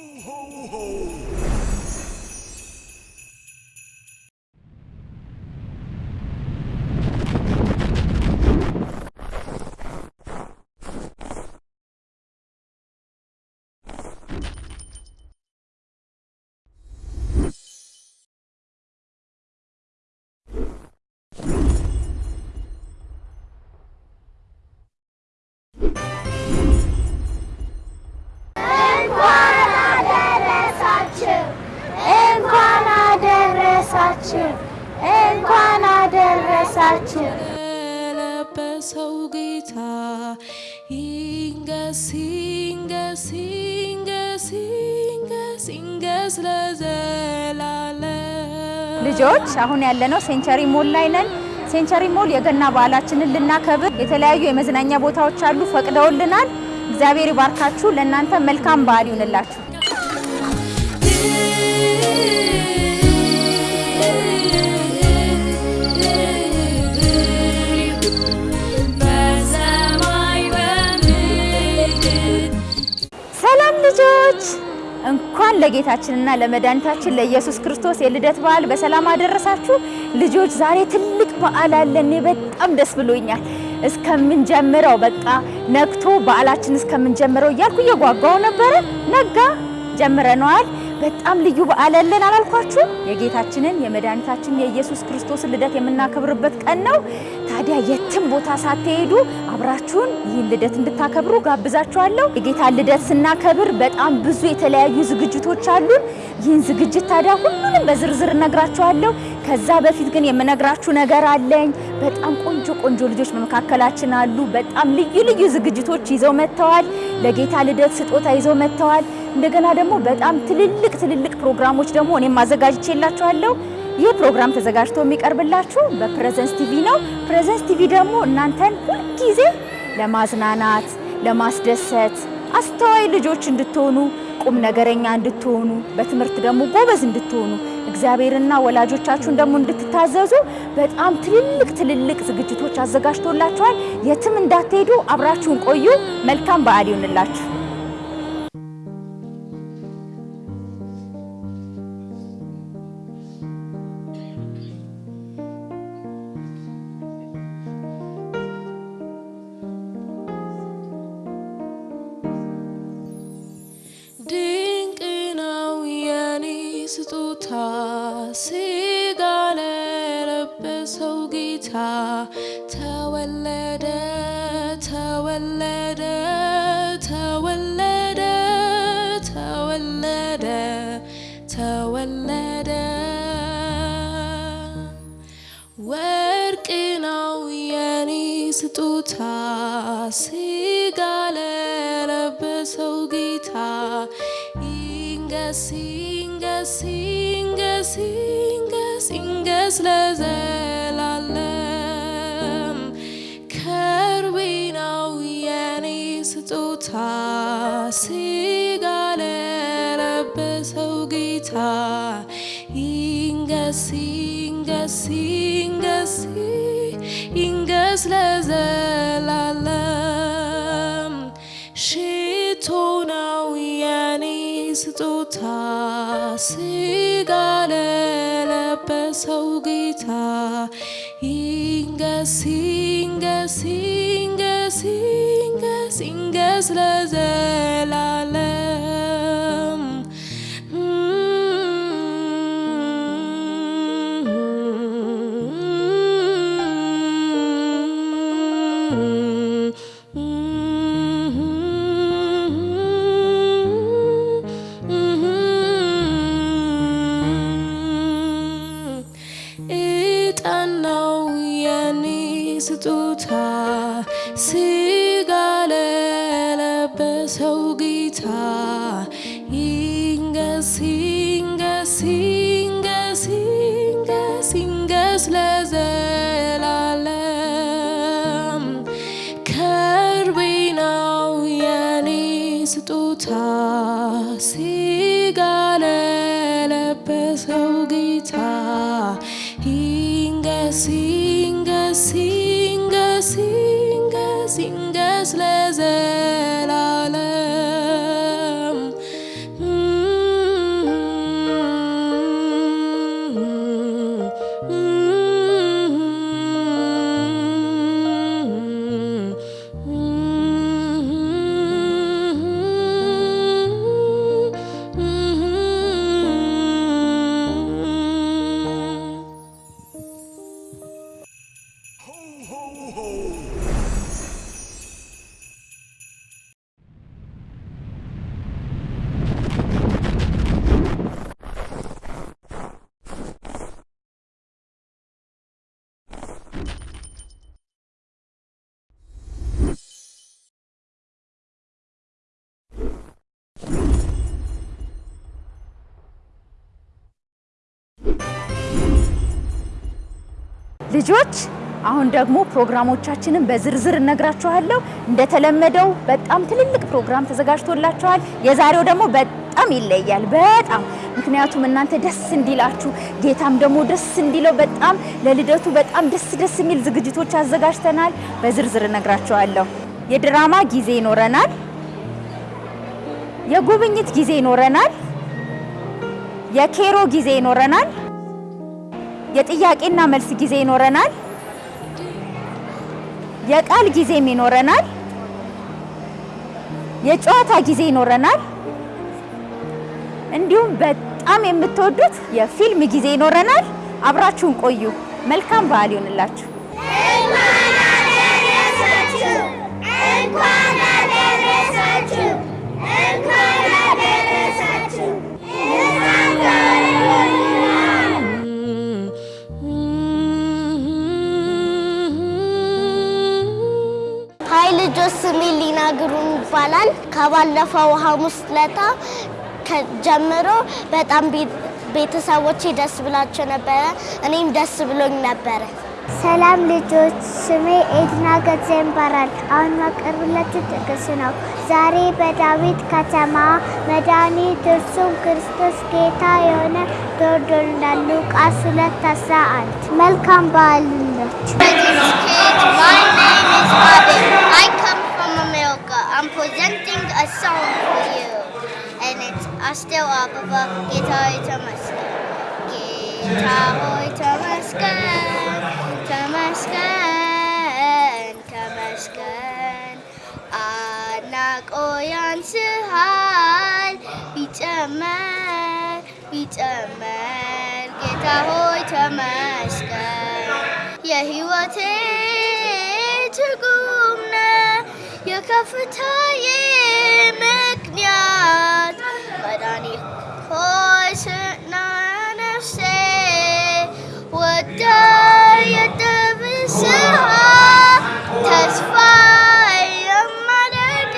አደረሳችሁ፣ ልጆች አሁን ያለነው Century Mall ላይ ነን። Century Mall የገና በዓላችንን ልናከብር የተለያዩ የመዝናኛ ቦታዎች አሉ፣ ፈቅደውልናል። እግዚአብሔር ይባርካችሁ። ለእናንተ መልካም በዓል ይሁንላችሁ። ሰላም ልጆች፣ እንኳን ለጌታችንና ለመድኃኒታችን ለኢየሱስ ክርስቶስ የልደት በዓል በሰላም አደረሳችሁ። ልጆች ዛሬ ትልቅ በዓል አለ። እኔ በጣም ደስ ብሎኛል። እስከምንጀምረው በቃ ነግቶ በዓላችን እስከምንጀምረው እያልኩ እየጓጓው ነበረ። ነጋ፣ ጀምረነዋል። በጣም ልዩ በዓል አለን አላልኳችሁ? የጌታችንን የመድኃኒታችን የኢየሱስ ክርስቶስን ልደት የምናከብርበት ቀን ነው። ታዲያ የትም ቦታ ሳትሄዱ አብራችሁን ይህን ልደት እንድታከብሩ ጋብዛችኋለሁ። የጌታን ልደት ስናከብር በጣም ብዙ የተለያዩ ዝግጅቶች አሉን። ይህን ዝግጅት ታዲያ ሁሉንም በዝርዝር እነግራችኋለሁ። ከዛ በፊት ግን የምነግራችሁ ነገር አለኝ። በጣም ቆንጆ ቆንጆ ልጆች በመካከላችን አሉ። በጣም ልዩ ልዩ ዝግጅቶች ይዘው መጥተዋል። ለጌታ ልደት ስጦታ ይዘው መጥተዋል። እንደገና ደግሞ በጣም ትልልቅ ትልልቅ ፕሮግራሞች ደግሞ እኔም አዘጋጅቼላችኋለሁ። ይህ ፕሮግራም ተዘጋጅቶ የሚቀርብላችሁ በ Presence TV ነው። Presence TV ደግሞ እናንተን ሁልጊዜ ለማዝናናት፣ ለማስደሰት፣ አስተዋይ ልጆች እንድትሆኑ፣ ቁም ነገረኛ እንድትሆኑ፣ በትምህርት ደግሞ ጎበዝ እንድትሆኑ፣ እግዚአብሔርና ወላጆቻችሁን ደግሞ እንድትታዘዙ በጣም ትልልቅ ትልልቅ ዝግጅቶች አዘጋጅቶላችኋል። የትም እንዳትሄዱ፣ አብራችሁን ቆዩ። መልካም በዓል ይሁንላችሁ። ለለበሰው ጌታ ይንገስ ይንገስ ይንገስ ይንገስ ይንገስ ለዘላለም ልጆች አሁን ደግሞ ፕሮግራሞቻችንን በዝርዝር እነግራችኋለሁ። እንደተለመደው በጣም ትልልቅ ፕሮግራም ተዘጋጅቶላችኋል። የዛሬው ደግሞ በጣም ይለያል። በጣም ምክንያቱም እናንተ ደስ እንዲላችሁ ጌታም ደግሞ ደስ እንዲለው በጣም ለልደቱ በጣም ደስ ደስ የሚል ዝግጅቶች አዘጋጅተናል። በዝርዝር እነግራችኋለሁ። የድራማ ጊዜ ይኖረናል። የጉብኝት ጊዜ ይኖረናል። የኬሮ ጊዜ ይኖረናል። የጥያቄና መልስ ጊዜ ይኖረናል። የቃል ጊዜም ይኖረናል። የጨዋታ ጊዜ ይኖረናል። እንዲሁም በጣም የምትወዱት የፊልም ጊዜ ይኖረናል። አብራችሁን ቆዩ። መልካም በዓል ይሆንላችሁ። እንኳን አደረሳችሁ እንኳን ልጆች፣ ስሜ ሊና ግሩም ይባላል። ከባለፈው ሐሙስ ለታ ጀምሮ በጣም ቤተሰቦቼ ደስ ብላቸው ነበረ። እኔም ደስ ብሎኝ ነበረ። ሰላም ልጆች፣ ስሜ ኤድና ገዜ ይባላል። አሁን ማቀርብላችሁ ጥቅስ ነው። ዛሬ በዳዊት ከተማ መድኃኒት እርሱም ክርስቶስ ጌታ የሆነ ተወልዶልናል። ሉቃስ ሁለት አስራ አንድ መልካም በዓል ይሁንላችሁ። I'm presenting a song for you. And it's Hasta Ababa, Guitar Tamaskan. Guitar Tamaskan, Tamaskan, Tamaskan. Anak oyan sehal, bicaman, bicaman. Guitar he ya hiwatin. የከፍታዬ ምክንያት መድኃኒት ሆይ ስና ነፍሴ ወደ የጥብስሃ ተስፋ የማደርግ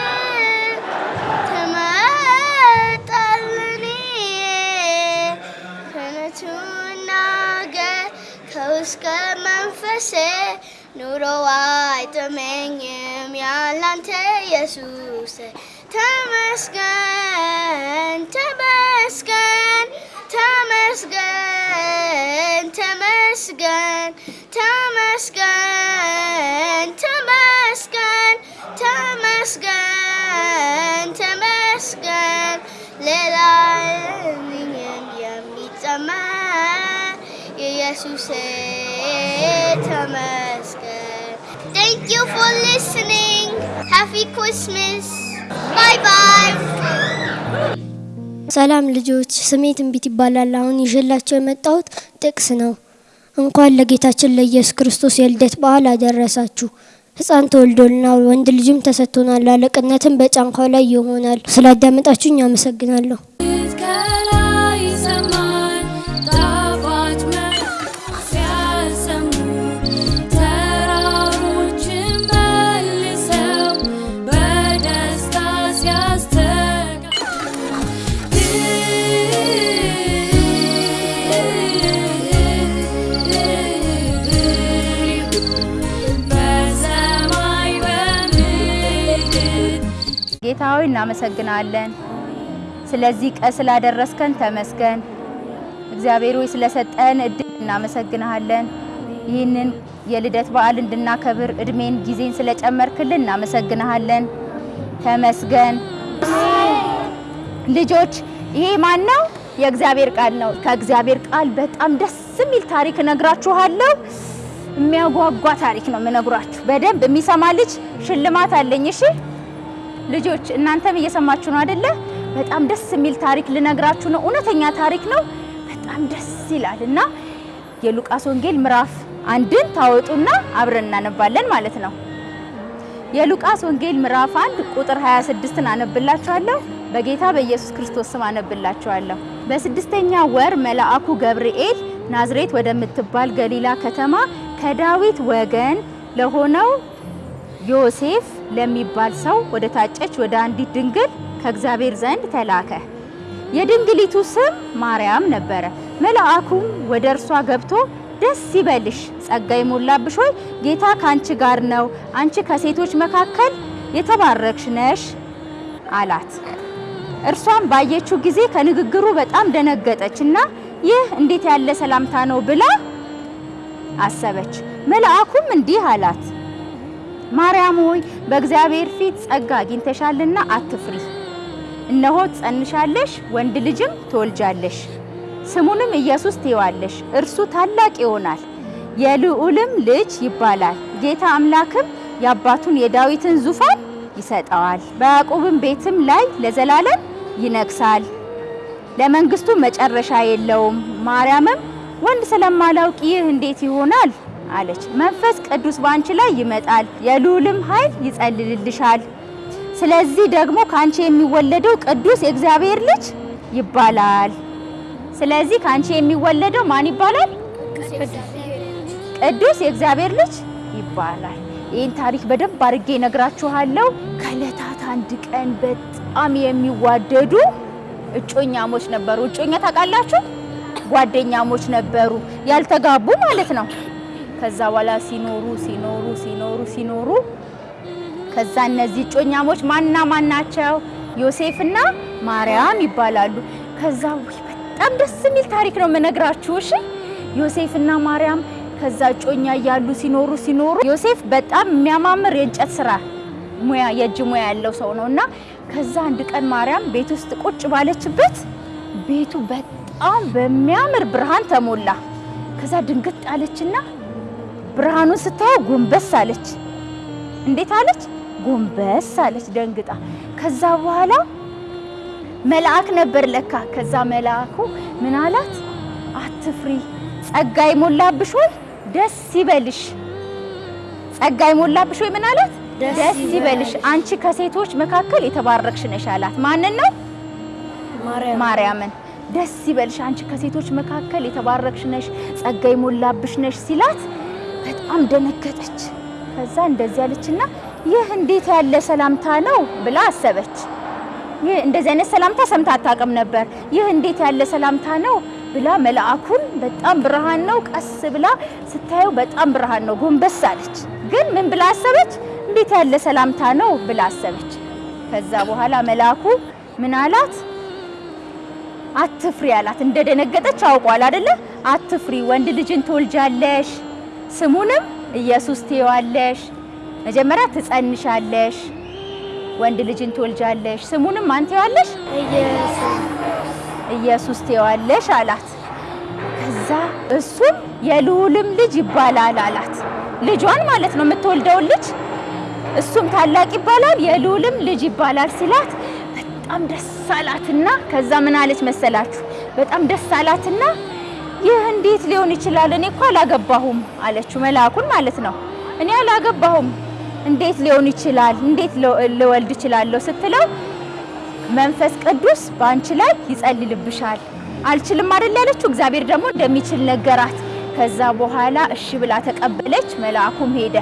ትመጣለኔ ከነቱና ገር ከውስከ መንፈሴ ኑሮ አይጥመኝም ያላንተ ኢየሱስ ተመስገን ተመስገን ተመስገን ተመስገን ተመስገን ተመስገን ተመስገን ተመስገን ሌላ የለኝም የሚጨመር የኢየሱሴ ተመስገን Thank you for listening. Happy Christmas. Bye bye. ሰላም ልጆች፣ ስሜ ትንቢት ይባላል። አሁን ይዤላቸው የመጣሁት ጥቅስ ነው። እንኳን ለጌታችን ለኢየሱስ ክርስቶስ የልደት በዓል አደረሳችሁ። ሕፃን ተወልዶልናል፣ ወንድ ልጅም ተሰጥቶናል፣ አለቅነትም በጫንቃው ላይ ይሆናል። ስላዳመጣችሁኝ አመሰግናለሁ። ጌታ ሆይ እናመሰግናለን። ስለዚህ ቀን ስላደረስከን ተመስገን። እግዚአብሔር ሆይ ስለሰጠን እድል እናመሰግንሃለን። ይህንን የልደት በዓል እንድናከብር እድሜን፣ ጊዜን ስለጨመርክልን እናመሰግንሃለን። ተመስገን። ልጆች ይሄ ማን ነው? የእግዚአብሔር ቃል ነው። ከእግዚአብሔር ቃል በጣም ደስ የሚል ታሪክ እነግራችኋለሁ። የሚያጓጓ ታሪክ ነው የምነግራችሁ። በደንብ የሚሰማ ልጅ ሽልማት አለኝ። እሺ ልጆች እናንተም እየሰማችሁ ነው አይደለ? በጣም ደስ የሚል ታሪክ ልነግራችሁ ነው። እውነተኛ ታሪክ ነው። በጣም ደስ ይላል እና የሉቃስ ወንጌል ምዕራፍ አንድን ታወጡና አብረን እናነባለን ማለት ነው። የሉቃስ ወንጌል ምዕራፍ አንድ ቁጥር 26ን አነብላችኋለሁ። በጌታ በኢየሱስ ክርስቶስ ስም አነብላችኋለሁ። በስድስተኛ ወር መልአኩ ገብርኤል ናዝሬት ወደምትባል ገሊላ ከተማ ከዳዊት ወገን ለሆነው ዮሴፍ ለሚባል ሰው ወደ ታጨች ወደ አንዲት ድንግል ከእግዚአብሔር ዘንድ ተላከ። የድንግሊቱ ስም ማርያም ነበረ። መልአኩም ወደ እርሷ ገብቶ ደስ ይበልሽ፣ ጸጋ የሞላብሽ ሆይ ጌታ ከአንቺ ጋር ነው፣ አንቺ ከሴቶች መካከል የተባረክሽ ነሽ አላት። እርሷም ባየችው ጊዜ ከንግግሩ በጣም ደነገጠች እና ይህ እንዴት ያለ ሰላምታ ነው ብላ አሰበች። መልአኩም እንዲህ አላት፣ ማርያም ሆይ በእግዚአብሔር ፊት ጸጋ አግኝተሻልና አትፍሪ። እነሆ ትጸንሻለሽ፣ ወንድ ልጅም ትወልጃለሽ፣ ስሙንም ኢየሱስ ትይዋለሽ። እርሱ ታላቅ ይሆናል፣ የልዑልም ልጅ ይባላል። ጌታ አምላክም የአባቱን የዳዊትን ዙፋን ይሰጠዋል፣ በያዕቆብም ቤትም ላይ ለዘላለም ይነግሳል፣ ለመንግስቱ መጨረሻ የለውም። ማርያምም ወንድ ስለማላውቅ ይህ እንዴት ይሆናል አለች። መንፈስ ቅዱስ በአንቺ ላይ ይመጣል፣ የልዑልም ኃይል ይጸልልልሻል። ስለዚህ ደግሞ ከአንቺ የሚወለደው ቅዱስ የእግዚአብሔር ልጅ ይባላል። ስለዚህ ከአንቺ የሚወለደው ማን ይባላል? ቅዱስ የእግዚአብሔር ልጅ ይባላል። ይህን ታሪክ በደንብ አድርጌ ነግራችኋለሁ። ከዕለታት አንድ ቀን በጣም የሚዋደዱ እጮኛሞች ነበሩ። እጮኛ ታውቃላችሁ? ጓደኛሞች ነበሩ፣ ያልተጋቡ ማለት ነው። ከዛ በኋላ ሲኖሩ ሲኖሩ ሲኖሩ ሲኖሩ ከዛ እነዚህ እጮኛሞች ማንና ማን ናቸው? ዮሴፍና ማርያም ይባላሉ። ከዛ በጣም ደስ የሚል ታሪክ ነው የምነግራችሁ። እሺ ዮሴፍና ማርያም ከዛ እጮኛ እያሉ ሲኖሩ ሲኖሩ ዮሴፍ በጣም የሚያማምር የእንጨት ስራ ሙያ የእጅ ሙያ ያለው ሰው ነው እና ከዛ አንድ ቀን ማርያም ቤት ውስጥ ቁጭ ባለችበት ቤቱ በጣም በሚያምር ብርሃን ተሞላ። ከዛ ድንግጥ አለችና ብርሃኑን ስታየው ጎንበስ አለች። እንዴት አለች? ጎንበስ አለች ደንግጣ። ከዛ በኋላ መልአክ ነበር ለካ። ከዛ መልአኩ ምን አላት? አትፍሪ፣ ጸጋ የሞላብሽ ሆይ ደስ ይበልሽ። ጸጋ የሞላብሽ ሆይ ምን አላት? ደስ ይበልሽ፣ አንቺ ከሴቶች መካከል የተባረክሽ ነሽ አላት። ማንን ነው? ማርያምን። ደስ ይበልሽ፣ አንቺ ከሴቶች መካከል የተባረክሽ ነሽ፣ ጸጋ የሞላብሽ ነሽ ሲላት በጣም ደነገጠች። ከዛ እንደዚህ ያለችና ይህ እንዴት ያለ ሰላምታ ነው ብላ አሰበች። ይህ እንደዚህ አይነት ሰላምታ ሰምታ አታውቅም ነበር። ይህ እንዴት ያለ ሰላምታ ነው ብላ መልአኩን በጣም ብርሃን ነው፣ ቀስ ብላ ስታየው በጣም ብርሃን ነው፣ ጎንበስ አለች። ግን ምን ብላ አሰበች? እንዴት ያለ ሰላምታ ነው ብላ አሰበች። ከዛ በኋላ መልአኩ ምን አላት? አትፍሪ አላት። እንደደነገጠች አውቋል አይደለ? አትፍሪ፣ ወንድ ልጅን ትወልጃለሽ፣ ስሙንም ኢየሱስ ትይዋለሽ። መጀመሪያ ትጸንሻለሽ፣ ወንድ ልጅን ትወልጃለሽ፣ ስሙንም ማን ትይዋለሽ? ኢየሱስ ትይዋለሽ አላት። ከዛ እሱም የልዑልም ልጅ ይባላል አላት። ልጇን ማለት ነው የምትወልደውን ልጅ እሱም ታላቅ ይባላል የልዑልም ልጅ ይባላል ሲላት በጣም ደስ አላትና ከዛ ምን አለች መሰላችሁ? በጣም ደስ አላትና ይህ እንዴት ሊሆን ይችላል? እኔ እኮ አላገባሁም አለችው። መልአኩን ማለት ነው። እኔ አላገባሁም እንዴት ሊሆን ይችላል? እንዴት ልወልድ እችላለሁ ስትለው መንፈስ ቅዱስ በአንቺ ላይ ይጸልልብሻል። አልችልም አይደል ያለችው። እግዚአብሔር ደግሞ እንደሚችል ነገራት። ከዛ በኋላ እሺ ብላ ተቀበለች። መልአኩም ሄደ፣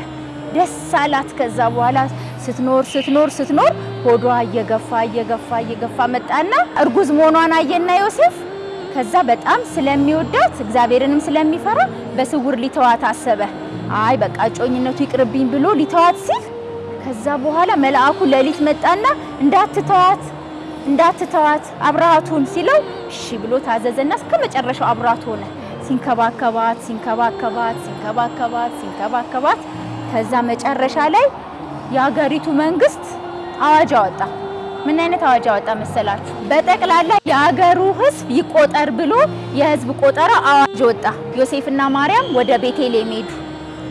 ደስ አላት። ከዛ በኋላ ስትኖር ስትኖር ስትኖር ሆዷ እየገፋ እየገፋ እየገፋ መጣና እርጉዝ መሆኗን አየና ዮሴፍ ከዛ በጣም ስለሚወዳት እግዚአብሔርንም ስለሚፈራ በስውር ሊተዋት አሰበ። አይ በቃ እጮኝነቱ ይቅርብኝ ብሎ ሊተዋት ሲል ከዛ በኋላ መልአኩ ሌሊት መጣና እንዳትተዋት እንዳትተዋት አብረሃቱን ሲለው እሺ ብሎ ታዘዘና እስከ መጨረሻው አብራት ሆነ። ሲንከባከባት ሲንከባከባት ሲንከባከባት ሲንከባከባት ከዛ መጨረሻ ላይ የሀገሪቱ መንግስት አዋጅ አወጣ። ምን አይነት አዋጅ አወጣ መሰላችሁ? በጠቅላላ የሀገሩ ሕዝብ ይቆጠር ብሎ የህዝብ ቆጠራ አዋጅ ወጣ። ዮሴፍና ማርያም ወደ ቤተልሔም ሄዱ።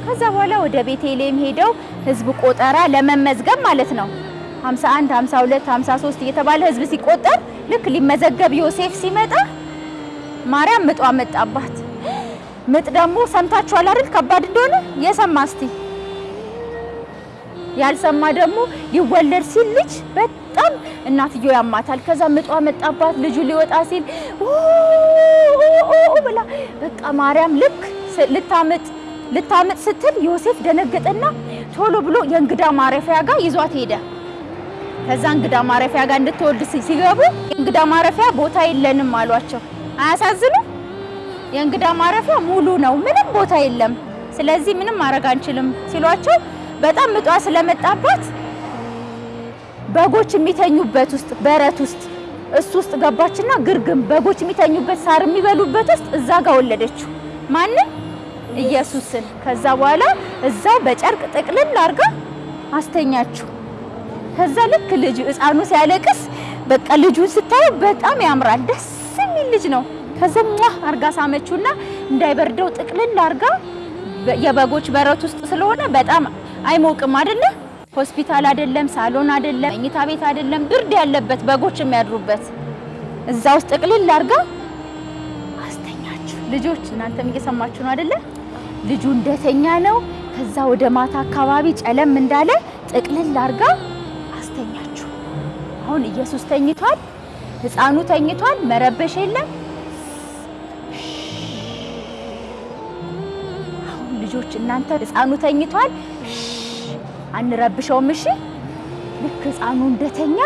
ከዛ በኋላ ወደ ቤተልሔም ሄደው ህዝብ ቆጠራ ለመመዝገብ ማለት ነው 51 52 53 እየተባለ ህዝብ ሲቆጠር ልክ ሊመዘገብ ዮሴፍ ሲመጣ ማርያም ምጧ መጣባት። ምጥ ደግሞ ሰምታችኋል አይደል? ከባድ እንደሆነ የሰማ እስቲ ያልሰማ ደግሞ ሊወለድ ሲል ልጅ በጣም እናትየው ያማታል። ከዛ ምጧ መጣባት። ልጁ ሊወጣ ሲል ብላ በቃ ማርያም ልክ ልታምጥ ልታምጥ ስትል ዮሴፍ ደነገጠና ቶሎ ብሎ የእንግዳ ማረፊያ ጋር ይዟት ሄደ። ከዛ እንግዳ ማረፊያ ጋር እንድትወልድ ሲገቡ የእንግዳ ማረፊያ ቦታ የለንም አሏቸው። አያሳዝኑ? የእንግዳ ማረፊያ ሙሉ ነው፣ ምንም ቦታ የለም። ስለዚህ ምንም ማድረግ አንችልም ሲሏቸው በጣም ምጧ ስለመጣባት በጎች የሚተኙበት ውስጥ በረት ውስጥ እሱ ውስጥ ገባችና ግርግም በጎች የሚተኙበት ሳር የሚበሉበት ውስጥ እዛ ጋር ወለደችው። ማንን? ኢየሱስን። ከዛ በኋላ እዛው በጨርቅ ጥቅልል አድርጋ አስተኛችው። ከዛ ልክ ልጅ ህፃኑ ሲያለቅስ በቃ ልጁን ስታየው በጣም ያምራል፣ ደስ የሚል ልጅ ነው። ከዛ ሟ አርጋ ሳመችውና እንዳይበርደው ጥቅልል አርጋ የበጎች በረት ውስጥ ስለሆነ በጣም አይሞቅም አይደለ? ሆስፒታል አይደለም፣ ሳሎን አይደለም፣ መኝታ ቤት አይደለም፣ ብርድ ያለበት በጎች የሚያድሩበት እዛ ውስጥ ጥቅልል አርጋ አስተኛችሁ። ልጆች እናንተም እየሰማችሁ ነው አይደለ? ልጁ እንደተኛ ነው። ከዛ ወደ ማታ አካባቢ ጨለም እንዳለ ጥቅልል አርጋ አስተኛችሁ። አሁን ኢየሱስ ተኝቷል፣ ህፃኑ ተኝቷል፣ መረበሽ የለም። አሁን ልጆች እናንተ ህፃኑ ተኝቷል፣ አንረብሸውም። እሺ ልክ ህፃኑ እንደተኛ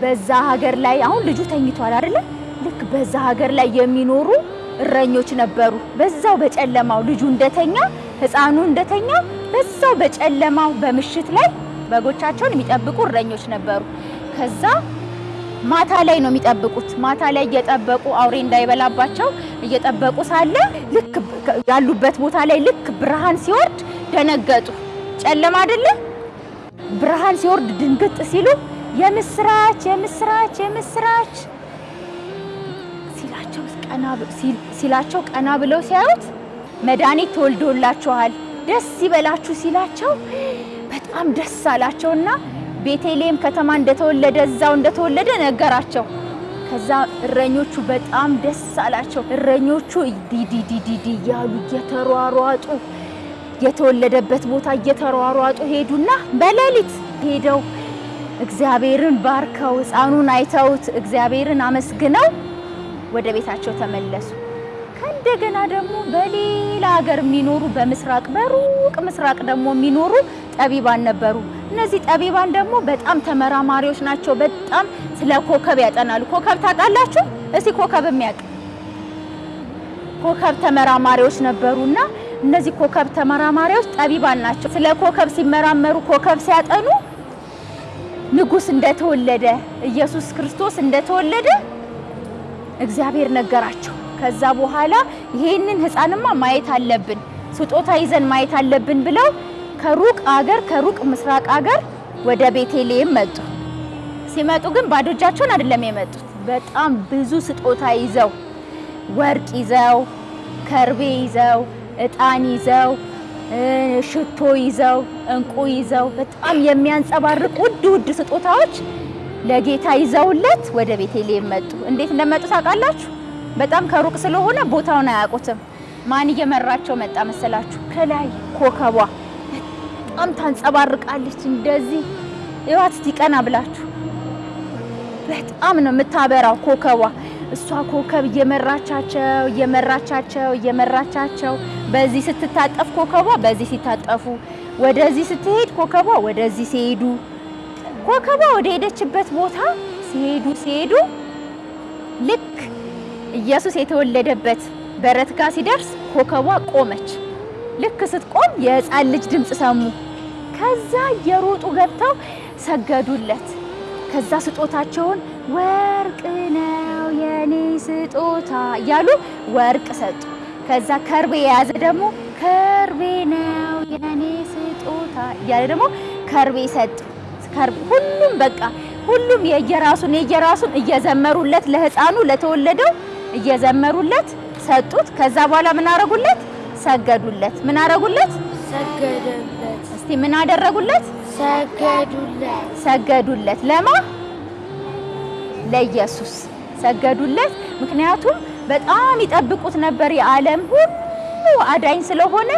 በዛ ሀገር ላይ አሁን ልጁ ተኝቷል አይደለ? ልክ በዛ ሀገር ላይ የሚኖሩ እረኞች ነበሩ። በዛው በጨለማው ልጁ እንደተኛ ህፃኑ እንደተኛ በዛው በጨለማው በምሽት ላይ በጎቻቸውን የሚጠብቁ እረኞች ነበሩ። ከዛ ማታ ላይ ነው የሚጠብቁት። ማታ ላይ እየጠበቁ አውሬ እንዳይበላባቸው እየጠበቁ ሳለ ልክ ያሉበት ቦታ ላይ ልክ ብርሃን ሲወርድ ደነገጡ። ጨለማ አይደለ? ብርሃን ሲወርድ ድንግጥ ሲሉ የምስራች የምስራች የምስራች ሲላቸው ቀና ሲላቸው ቀና ብለው ሲያዩት መድኃኒት ተወልዶላችኋል ደስ ይበላችሁ ሲላቸው በጣም ደስ አላቸውና ቤተልሔም ከተማ እንደተወለደ እዛው እንደተወለደ ነገራቸው። ከዛ እረኞቹ በጣም ደስ አላቸው። እረኞቹ ዲዲዲዲዲ እያሉ እየተሯሯጡ የተወለደበት ቦታ እየተሯሯጡ ሄዱና በሌሊት ሄደው እግዚአብሔርን ባርከው ሕፃኑን አይተውት እግዚአብሔርን አመስግነው ወደ ቤታቸው ተመለሱ። ከእንደገና ደግሞ በሌላ ሀገር የሚኖሩ በምስራቅ በሩቅ ምስራቅ ደግሞ የሚኖሩ ጠቢባን ነበሩ። እነዚህ ጠቢባን ደግሞ በጣም ተመራማሪዎች ናቸው። በጣም ስለ ኮከብ ያጠናሉ። ኮከብ ታውቃላችሁ? እስቲ ኮከብ የሚያውቅ ኮከብ ተመራማሪዎች ነበሩና እነዚህ ኮከብ ተመራማሪዎች ጠቢባን ናቸው። ስለ ኮከብ ሲመራመሩ ኮከብ ሲያጠኑ ንጉሥ እንደተወለደ ኢየሱስ ክርስቶስ እንደተወለደ እግዚአብሔር ነገራቸው። ከዛ በኋላ ይሄንን ሕፃንማ ማየት አለብን፣ ስጦታ ይዘን ማየት አለብን ብለው ከሩቅ አገር ከሩቅ ምስራቅ አገር ወደ ቤተልሔም መጡ። ሲመጡ ግን ባዶ እጃቸውን አይደለም የመጡት። በጣም ብዙ ስጦታ ይዘው ወርቅ ይዘው፣ ከርቤ ይዘው፣ እጣን ይዘው፣ ሽቶ ይዘው፣ እንቁ ይዘው በጣም የሚያንጸባርቅ ውድ ውድ ስጦታዎች ለጌታ ይዘውለት ወደ ቤተልሔም መጡ። እንዴት እንደመጡ ታውቃላችሁ? በጣም ከሩቅ ስለሆነ ቦታውን አያውቁትም። ማን እየመራቸው መጣ መሰላችሁ? ከላይ ኮከቧ በጣም ታንጸባርቃለች። እንደዚህ እዋት እስቲ ቀና ብላችሁ በጣም ነው የምታበራው ኮከቧ። እሷ ኮከብ እየመራቻቸው እየመራቻቸው እየመራቻቸው በዚህ ስትታጠፍ ኮከቧ በዚህ ሲታጠፉ፣ ወደዚህ ስትሄድ ኮከቧ ወደዚህ ሲሄዱ ኮከቧ ወደ ሄደችበት ቦታ ሲሄዱ ሲሄዱ ልክ ኢየሱስ የተወለደበት በረት ጋር ሲደርስ ኮከቧ ቆመች። ልክ ስትቆም የሕፃን ልጅ ድምፅ ሰሙ። ከዛ እየሮጡ ገብተው ሰገዱለት። ከዛ ስጦታቸውን ወርቅ ነው የኔ ስጦታ እያሉ ወርቅ ሰጡ። ከዛ ከርቤ የያዘ ደግሞ ከርቤ ነው የኔ ስጦታ እያለ ደግሞ ከርቤ ከርቤ ሁሉም በቃ ሁሉም የየራሱን የየራሱን እየዘመሩለት ለሕፃኑ ለተወለደው እየዘመሩለት ሰጡት። ከዛ በኋላ ምን አረጉለት? ሰገዱለት። ምን አረጉለት? ሰገደለት፣ እስቲ ምን አደረጉለት? ሰገዱለት፣ ሰገዱለት። ለማ ለኢየሱስ ሰገዱለት። ምክንያቱም በጣም ይጠብቁት ነበር። የዓለም ሁሉ አዳኝ ስለሆነ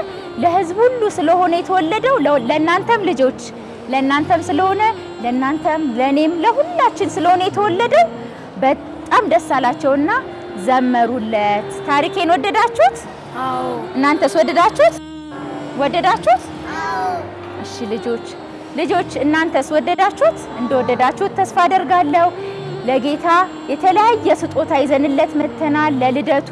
ለሕዝብ ሁሉ ስለሆነ የተወለደው ለእናንተም ልጆች ለእናንተም ስለሆነ ለእናንተም ለእኔም ለሁላችን ስለሆነ የተወለደው በጣም ደስ አላቸውና ዘመሩለት። ታሪኬን ወደዳችሁት? እናንተስ ወደዳችሁት? ወደዳችሁት? እሺ ልጆች ልጆች እናንተስ ወደዳችሁት? እንደወደዳችሁት ተስፋ አደርጋለሁ። ለጌታ የተለያየ ስጦታ ይዘንለት መጥተናል ለልደቱ።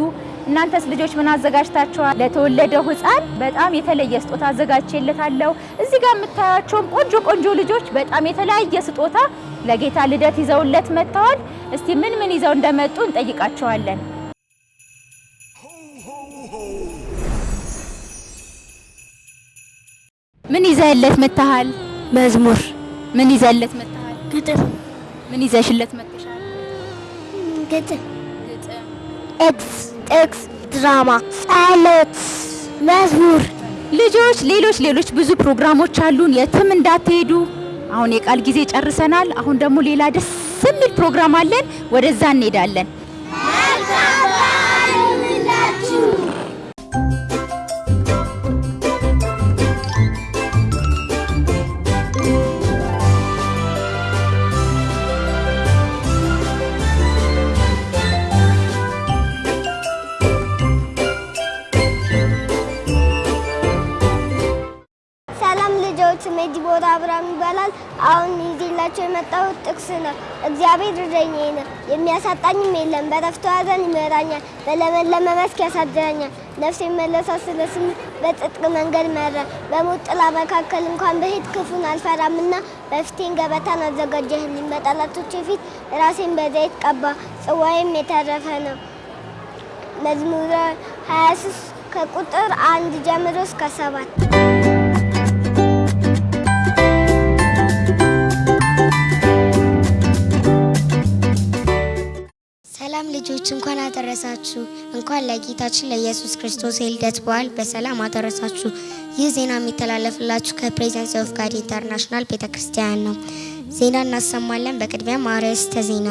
እናንተስ ልጆች ምን አዘጋጅታችኋል? ለተወለደው ሕፃን በጣም የተለየ ስጦታ አዘጋጅቼለታለሁ። እዚህ ጋር የምታያቸውም ቆንጆ ቆንጆ ልጆች በጣም የተለያየ ስጦታ ለጌታ ልደት ይዘውለት መጥተዋል። እስቲ ምን ምን ይዘው እንደመጡ እንጠይቃቸዋለን። ምን ይዘህለት መጥተሃል? መዝሙር፣ ምን ይዘህለት መጥተሃል? ግጥም ምን ይዘሽለት መጥተሻል? ግጥም ግጥም ኤክስ ጥቅስ ድራማ ጸሎት መዝሙር ልጆች ሌሎች ሌሎች ብዙ ፕሮግራሞች አሉን። የትም እንዳትሄዱ። አሁን የቃል ጊዜ ጨርሰናል። አሁን ደግሞ ሌላ ደስ የሚል ፕሮግራም አለን። ወደዛ እንሄዳለን። ሰላም ነው፣ የሚያሳጣኝም የለም። በዕረፍቱ ሐዘን ይመራኛል፣ በለመለመ መስክ ያሳድረኛል። ነፍሴን መለሳት ስለ ስሙ በጽድቅ መንገድ መራ። በሞት ጥላ መካከል እንኳን ብሄድ ክፉን አልፈራምና በፊቴን ገበታን አዘጋጀህልኝ። በጠላቶቼ ፊት ራሴን በዘይት ቀባ፣ ጽዋዬም የተረፈ ነው። መዝሙረ 23 ከቁጥር አንድ ጀምሮ እስከ ሰባት ሰላም ልጆች እንኳን አደረሳችሁ። እንኳን ለጌታችን ለኢየሱስ ክርስቶስ የልደት በዓል በሰላም አደረሳችሁ። ይህ ዜና የሚተላለፍላችሁ ከ Presence of God International ቤተ ክርስቲያን ነው። ዜና እናሰማለን። በቅድሚያም አርዕስተ ዜና።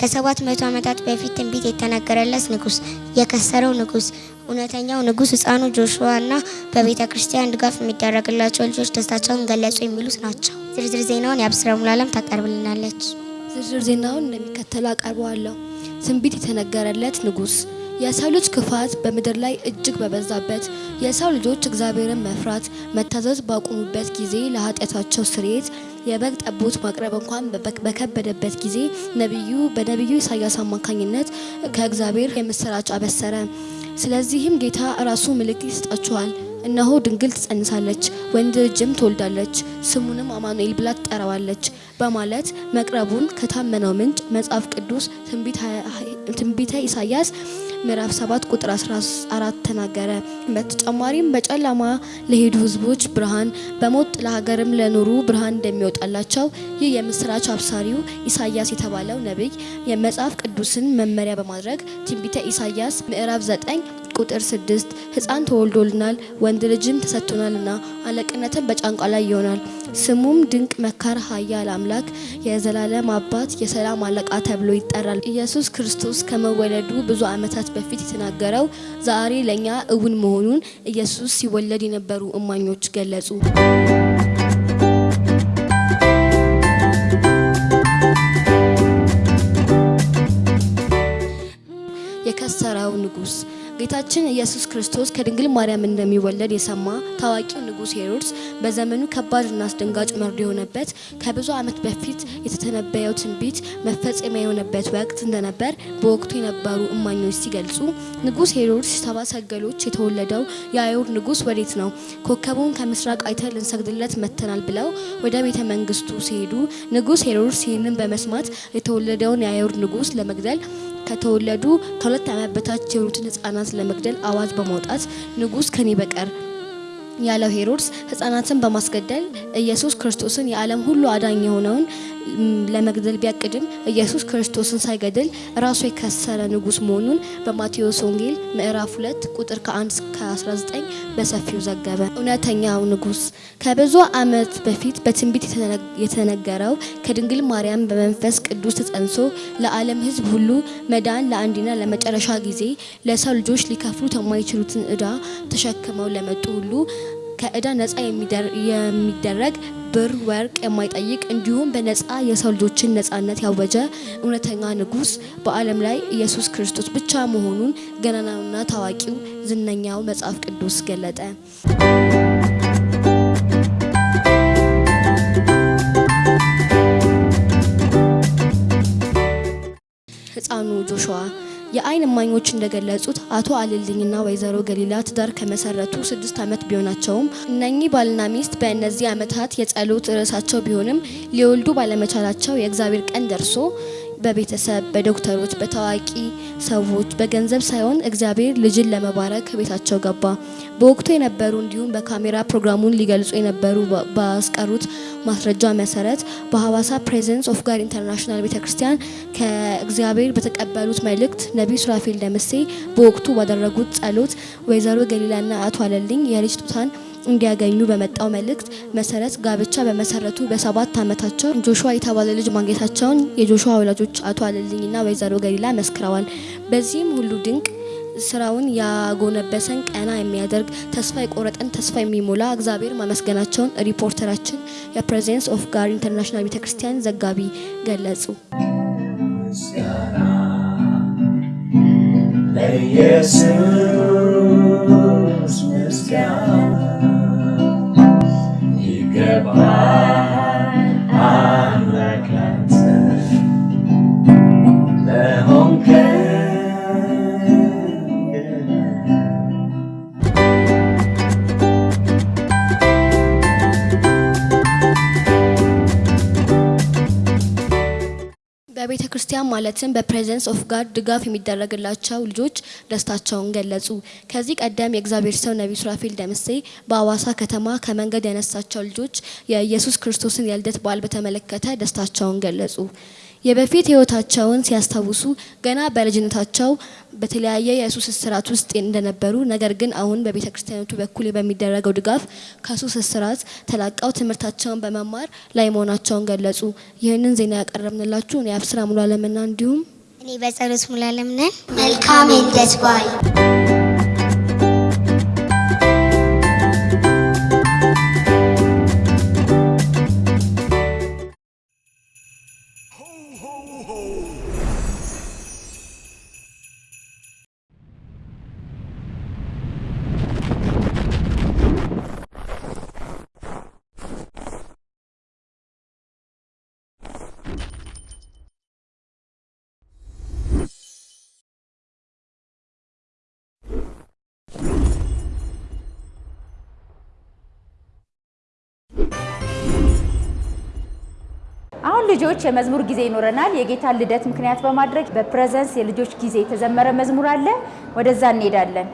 ከሰባት መቶ ዓመታት በፊት ትንቢት የተነገረለት ንጉሥ፣ የከሰረው ንጉሥ፣ እውነተኛው ንጉሥ፣ ሕፃኑ ጆሹዋ እና በቤተ ክርስቲያን ድጋፍ የሚደረግላቸው ልጆች ደስታቸውን ገለጹ የሚሉት ናቸው። ዝርዝር ዜናውን የአብስራ ሙሉዓለም ታቀርብልናለች። ዝርዝር ዜናውን እንደሚከተለው አቀርበዋለሁ። ትንቢት የተነገረለት ንጉሥ የሰው ልጅ ክፋት በምድር ላይ እጅግ በበዛበት የሰው ልጆች እግዚአብሔርን መፍራት መታዘዝ ባቆሙበት ጊዜ ለኃጢአታቸው ስርየት የበግ ጠቦት ማቅረብ እንኳን በከበደበት ጊዜ ነቢዩ በነቢዩ ኢሳያስ አማካኝነት ከእግዚአብሔር የምስራች አበሰረ። ስለዚህም ጌታ ራሱ ምልክት ይሰጣችኋል እነሆ ድንግል ትጸንሳለች፣ ወንድ ልጅም ትወልዳለች፣ ስሙንም አማኑኤል ብላ ትጠራዋለች በማለት መቅረቡን ከታመነው ምንጭ መጽሐፍ ቅዱስ ትንቢተ ኢሳያስ ምዕራፍ 7 ቁጥር 14 ተናገረ። በተጨማሪም በጨለማ ለሄዱ ሕዝቦች ብርሃን፣ በሞት ጥላ ሀገርም ለኖሩ ብርሃን እንደሚወጣላቸው ይህ የምስራች አብሳሪው ኢሳያስ የተባለው ነቢይ የመጽሐፍ ቅዱስን መመሪያ በማድረግ ትንቢተ ኢሳያስ ምዕራፍ 9 ቁጥር 6 ሕፃን ተወልዶልናል ወንድ ልጅም ተሰጥቶናልና አለቅነትን በጫንቃ ላይ ይሆናል ስሙም ድንቅ መካር ኃያል አምላክ የዘላለም አባት የሰላም አለቃ ተብሎ ይጠራል። ኢየሱስ ክርስቶስ ከመወለዱ ብዙ ዓመታት በፊት የተናገረው ዛሬ ለእኛ እውን መሆኑን ኢየሱስ ሲወለድ የነበሩ እማኞች ገለጹ። የከሰረው ንጉሥ ጌታችን ኢየሱስ ክርስቶስ ከድንግል ማርያም እንደሚወለድ የሰማ ታዋቂው ንጉሥ ሄሮድስ በዘመኑ ከባድና አስደንጋጭ መርዶ የሆነበት ከብዙ ዓመት በፊት የተተነበየው ትንቢት መፈጸሚያ የሆነበት ወቅት እንደነበር በወቅቱ የነበሩ እማኞች ሲገልጹ ንጉሥ ሄሮድስ ሰባ ሰገሎች የተወለደው የአይሁድ ንጉሥ ወዴት ነው? ኮከቡን ከምስራቅ አይተን ልንሰግድለት መጥተናል ብለው ወደ ቤተ መንግስቱ ሲሄዱ ንጉሥ ሄሮድስ ይህንን በመስማት የተወለደውን የአይሁድ ንጉሥ ለመግደል ከተወለዱ ከሁለት ዓመት በታች የሆኑትን ህጻናት ለመግደል አዋጅ በማውጣት ንጉሥ ከኔ በቀር ያለው ሄሮድስ ህጻናትን በማስገደል ኢየሱስ ክርስቶስን የዓለም ሁሉ አዳኝ የሆነውን ለመግደል ቢያቅድም ኢየሱስ ክርስቶስን ሳይገድል ራሱ የከሰረ ንጉሥ መሆኑን በማቴዎስ ወንጌል ምዕራፍ 2 ቁጥር ከ1 እስከ 19 በሰፊው ዘገበ። እውነተኛው ንጉሥ ከብዙ ዓመት በፊት በትንቢት የተነ- የተነገረው ከድንግል ማርያም በመንፈስ ቅዱስ ተጸንሶ ለዓለም ሕዝብ ሁሉ መዳን ለአንድና ለመጨረሻ ጊዜ ለሰው ልጆች ሊከፍሉት የማይችሉትን ዕዳ ተሸክመው ለመጡ ሁሉ ከዕዳ ነፃ የሚደረግ ብር ወርቅ የማይጠይቅ እንዲሁም በነፃ የሰው ልጆችን ነፃነት ያወጀ እውነተኛ ንጉሥ በዓለም ላይ ኢየሱስ ክርስቶስ ብቻ መሆኑን ገናናውና ታዋቂው ዝነኛው መጽሐፍ ቅዱስ ገለጠ። ሕፃኑ ጆሹዋ የአይን እማኞች እንደገለጹት አቶ አልልኝና ወይዘሮ ገሊላ ትዳር ከመሰረቱ ስድስት ዓመት ቢሆናቸውም እነኚህ ባልና ሚስት በእነዚህ ዓመታት የጸሎት ርዕሳቸው ቢሆንም ሊወልዱ ባለመቻላቸው የእግዚአብሔር ቀን ደርሶ በቤተሰብ፣ በዶክተሮች፣ በታዋቂ ሰዎች በገንዘብ ሳይሆን እግዚአብሔር ልጅን ለመባረክ ቤታቸው ገባ። በወቅቱ የነበሩ እንዲሁም በካሜራ ፕሮግራሙን ሊገልጹ የነበሩ ባስቀሩት ማስረጃ መሰረት በሐዋሳ Presence of God International ቤተክርስቲያን ከእግዚአብሔር በተቀበሉት መልእክት ነቢይ ሱራፌል ደምሴ በወቅቱ ባደረጉት ጸሎት ወይዘሮ ገሊላና አቶ አለልኝ የልጅ ስጦታን እንዲያገኙ በመጣው መልእክት መሰረት ጋብቻ በመሰረቱ በሰባት ዓመታቸው ጆሹዋ የተባለ ልጅ ማግኘታቸውን የጆሹዋ ወላጆች አቶ አለልኝና ወይዘሮ ገሊላ መስክረዋል። በዚህም ሁሉ ድንቅ ስራውን ያጎነበሰን ቀና የሚያደርግ ተስፋ የቆረጠን ተስፋ የሚሞላ እግዚአብሔር ማመስገናቸውን ሪፖርተራችን የ Presence of God International ቤተክርስቲያን ዘጋቢ ገለጹ። ለኢየሱስ ምስጋና ይገባል አምላክ ክርስቲያን ማለትም በ Presence of God ድጋፍ የሚደረግላቸው ልጆች ደስታቸውን ገለጹ። ከዚህ ቀደም የእግዚአብሔር ሰው ነቢይ ሱራፌል ደምሴ በአዋሳ ከተማ ከመንገድ ያነሳቸው ልጆች የኢየሱስ ክርስቶስን የልደት በዓል በተመለከተ ደስታቸውን ገለጹ። የበፊት ሕይወታቸውን ሲያስታውሱ ገና በልጅነታቸው በተለያየ የሱስ እስራት ውስጥ እንደነበሩ ነገር ግን አሁን በቤተ ክርስቲያኖቱ በኩል በሚደረገው ድጋፍ ከሱስ እስራት ተላቀው ትምህርታቸውን በመማር ላይ መሆናቸውን ገለጹ። ይህንን ዜና ያቀረብንላችሁ እኔ አብስራ ሙሉ አለምና እንዲሁም እኔ በጸሎት ሙሉ አለም ነን። መልካም ልጆች የመዝሙር ጊዜ ይኖረናል። የጌታን ልደት ምክንያት በማድረግ በፕሬዘንስ የልጆች ጊዜ የተዘመረ መዝሙር አለ። ወደዛ እንሄዳለን።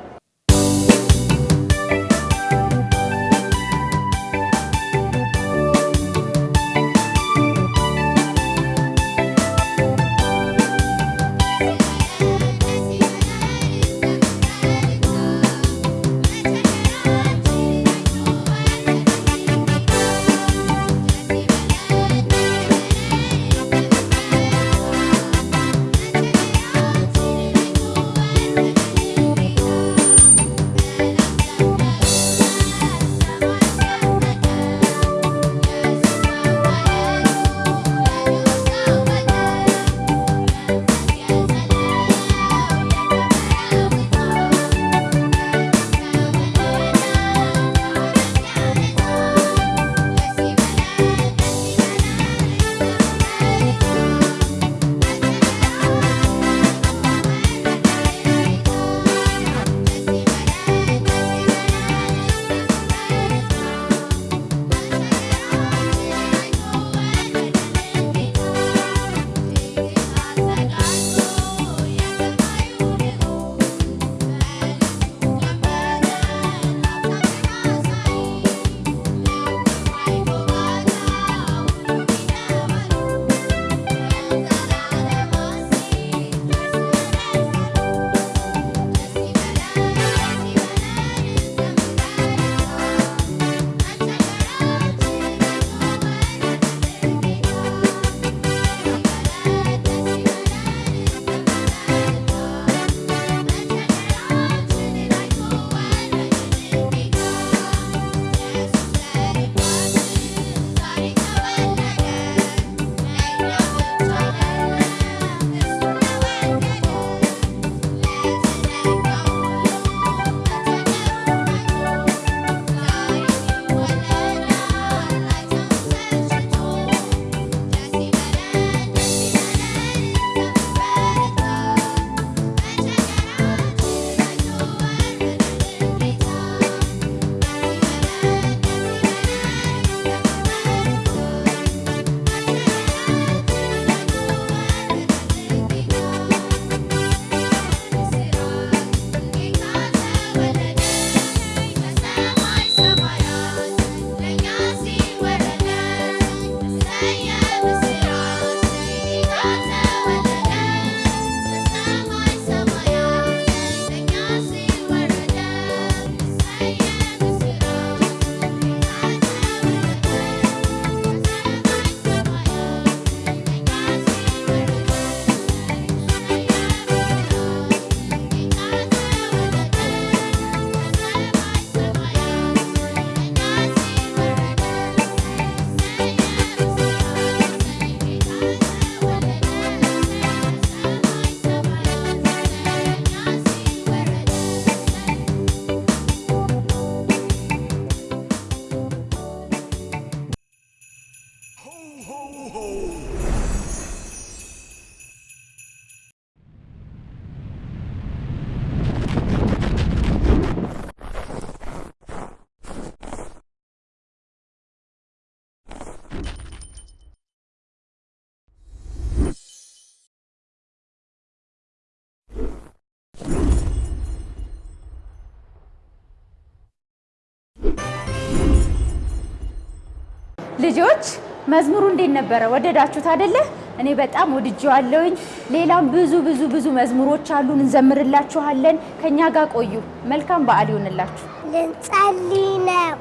ልጆች መዝሙሩ እንዴት ነበረ? ወደዳችሁት አይደለ? እኔ በጣም ወድጄዋለሁኝ። ሌላም ብዙ ብዙ ብዙ መዝሙሮች አሉን፣ እንዘምርላችኋለን። ከኛ ጋር ቆዩ። መልካም በዓል ይሆንላችሁ። ልንጸልይ ነው።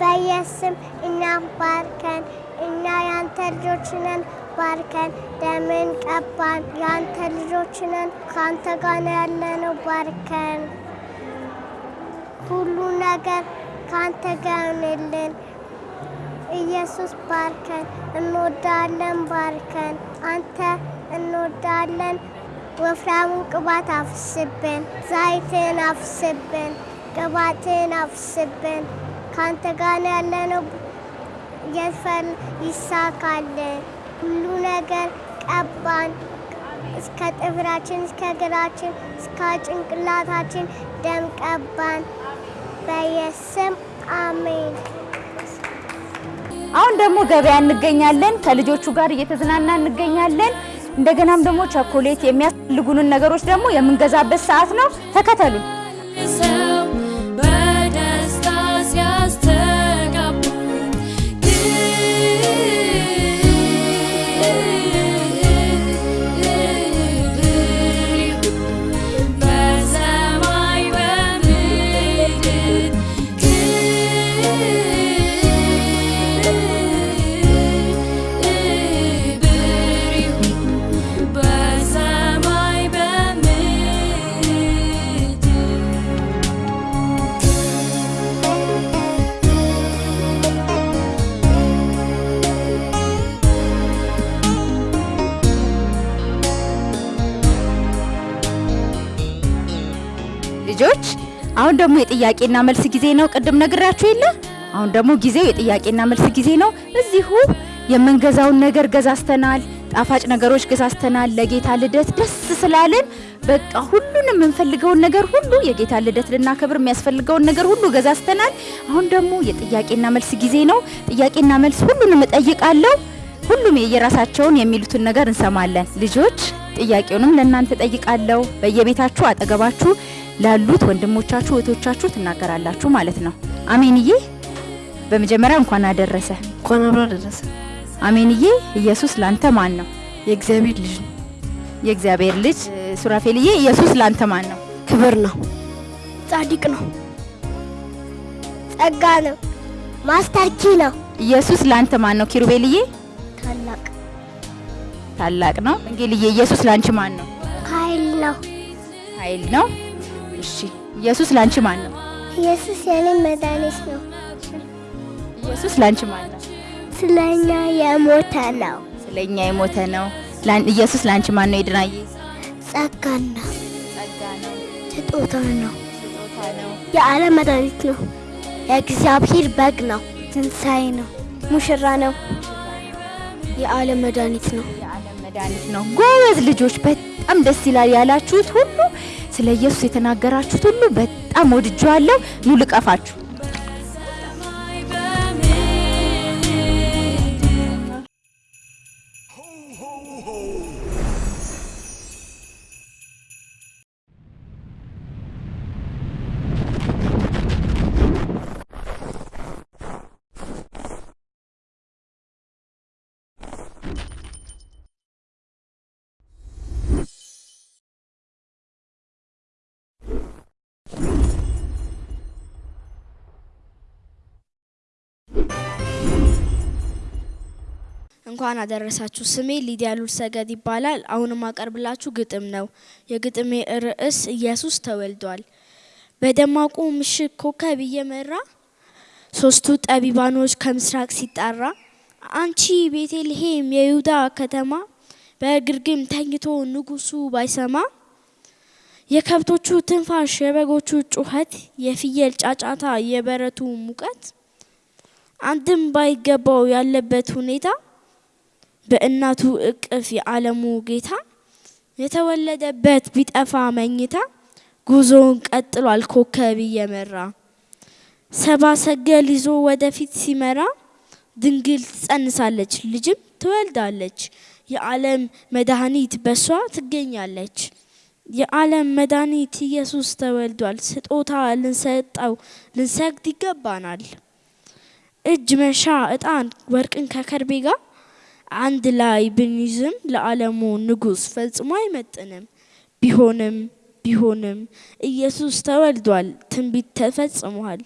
በኢየሱስም እኛም ባርከን፣ እኛ ያንተ ልጆች ነን። ባርከን፣ ደምን ቀባን፣ ያንተ ልጆች ነን። ከአንተ ጋር ነው ያለነው። ባርከን፣ ሁሉ ነገር ከአንተ ጋር ይሆንልን። ኢየሱስ ባርከን፣ እንወዳለን። ባርከን፣ አንተ እንወዳለን። ወፍራሙን ቅባት አፍስብን፣ ዘይትን አፍስብን፣ ቅባትን አፍስብን። ከአንተ ጋር ነው ያለነው። የፈል ይሳካልን። ሁሉ ነገር ቀባን። እስከ ጥፍራችን፣ እስከ እግራችን፣ እስከ ጭንቅላታችን ደም ቀባን። በኢየሱስም አሜን። አሁን ደግሞ ገበያ እንገኛለን። ከልጆቹ ጋር እየተዝናና እንገኛለን። እንደገናም ደግሞ ቸኮሌት የሚያስፈልጉንን ነገሮች ደግሞ የምንገዛበት ሰዓት ነው። ተከተሉን። ደግሞ የጥያቄና መልስ ጊዜ ነው። ቅድም ነግራችሁ የለ? አሁን ደግሞ ጊዜው የጥያቄና መልስ ጊዜ ነው። እዚሁ የምንገዛውን ነገር ገዛዝተናል። ጣፋጭ ነገሮች ገዛዝተናል። ለጌታ ልደት ደስ ስላለን በቃ ሁሉንም የምንፈልገውን ነገር ሁሉ የጌታ ልደት ልናከብር የሚያስፈልገውን ነገር ሁሉ ገዛዝተናል። አሁን ደግሞ የጥያቄና መልስ ጊዜ ነው። ጥያቄና መልስ ሁሉንም እጠይቃለሁ። ሁሉም የየራሳቸውን የሚሉትን ነገር እንሰማለን። ልጆች ጥያቄውንም ለእናንተ ጠይቃለሁ። በየቤታችሁ አጠገባችሁ ላሉት ወንድሞቻችሁ እህቶቻችሁ ትናገራላችሁ ማለት ነው። አሜንዬ፣ በመጀመሪያ እንኳን አደረሰ። እንኳን አብሮ አደረሰ። አሜንዬ፣ ኢየሱስ ላንተ ማን ነው? የእግዚአብሔር ልጅ ነው፣ የእግዚአብሔር ልጅ። ሱራፌልዬ፣ ኢየሱስ ላንተ ማን ነው? ክብር ነው፣ ጻድቅ ነው፣ ጸጋ ነው፣ ማስተር ኪ ነው፣ ኢየሱስ ላንተ ማን ነው? ኪሩቤልዬ፣ ታላቅ ታላቅ ነው። እንጌልዬ፣ ኢየሱስ ላንቺ ማን ነው? ኃይል ነው። ኃይል ነው። እሺ፣ ኢየሱስ ላንቺ ማን ነው? ኢየሱስ የኔ መድኃኒት ነው። ኢየሱስ ላንቺ ማን ነው? ስለኛ የሞተ ነው። ስለኛ የሞተ ነው። ላን- ኢየሱስ ላንቺ ማን ነው? ይድናዬ፣ ጸጋና ጸጋ ነው፣ ስጦታ ነው። ስጦታ ነው። የዓለም መድኃኒት ነው። የእግዚአብሔር በግ ነው። ትንሣኤ ነው። ሙሽራ ነው። የዓለም መድኃኒት ነው። የዓለም መድኃኒት ነው። ጎበዝ ልጆች፣ በጣም ደስ ይላል ያላችሁት ሁሉ ስለ ኢየሱስ የተናገራችሁት ሁሉ በጣም ወድጀዋለሁ። ኑ ልቀፋችሁ። እንኳን አደረሳችሁ። ስሜ ሊዲያ ሉል ሰገድ ይባላል። አሁንም አቀርብላችሁ ግጥም ነው። የግጥሜ ርዕስ ኢየሱስ ተወልዷል። በደማቁ ምሽት ኮከብ እየመራ ሶስቱ ጠቢባኖች ከምስራቅ ሲጣራ አንቺ ቤተልሔም የይሁዳ ከተማ በግርግም ተኝቶ ንጉሱ ባይሰማ የከብቶቹ ትንፋሽ፣ የበጎቹ ጩኸት፣ የፍየል ጫጫታ፣ የበረቱ ሙቀት አንድም ባይገባው ያለበት ሁኔታ በእናቱ እቅፍ የዓለሙ ጌታ የተወለደበት ቢጠፋ መኝታ ጉዞውን ቀጥሏል ኮከብ እየመራ ሰባ ሰገል ይዞ ወደፊት ሲመራ ድንግል ትጸንሳለች ልጅም ትወልዳለች የዓለም መድኃኒት በሷ ትገኛለች። የዓለም መድኃኒት ኢየሱስ ተወልዷል። ስጦታ ልንሰጠው ልንሰግድ ይገባናል። እጅ መንሻ እጣን ወርቅን ከከርቤ ጋር አንድ ላይ ብንይዝም ለዓለሙ ንጉሥ ፈጽሞ አይመጥንም። ቢሆንም ቢሆንም ኢየሱስ ተወልዷል፣ ትንቢት ተፈጽሟል።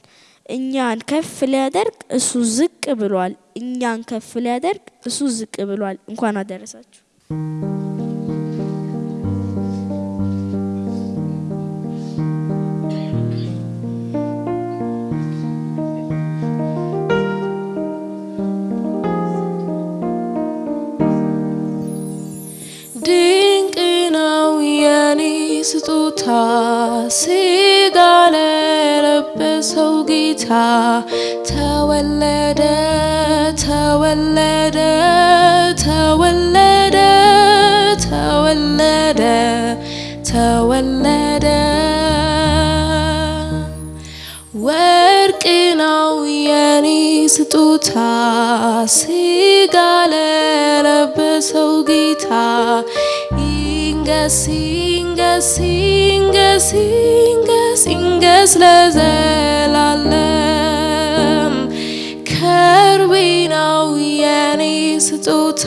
እኛን ከፍ ሊያደርግ እሱ ዝቅ ብሏል። እኛን ከፍ ሊያደርግ እሱ ዝቅ ብሏል። እንኳን አደረሳችሁ። ድንቅ ነው የኔ ስጦታ። ስጋ ለለበሰው ጌታ ተወለደ ተወለደ ተወለደ ተወለደ ተወለደ ወርቅ ነው የኔ ስጦታ። ስጋ ለለበሰው ጌታ። ይንገስ ይንገስ ይንገስ ይንገስ ይንገስ ለዘላለም ከርቤ ነው የኔ ስጦታ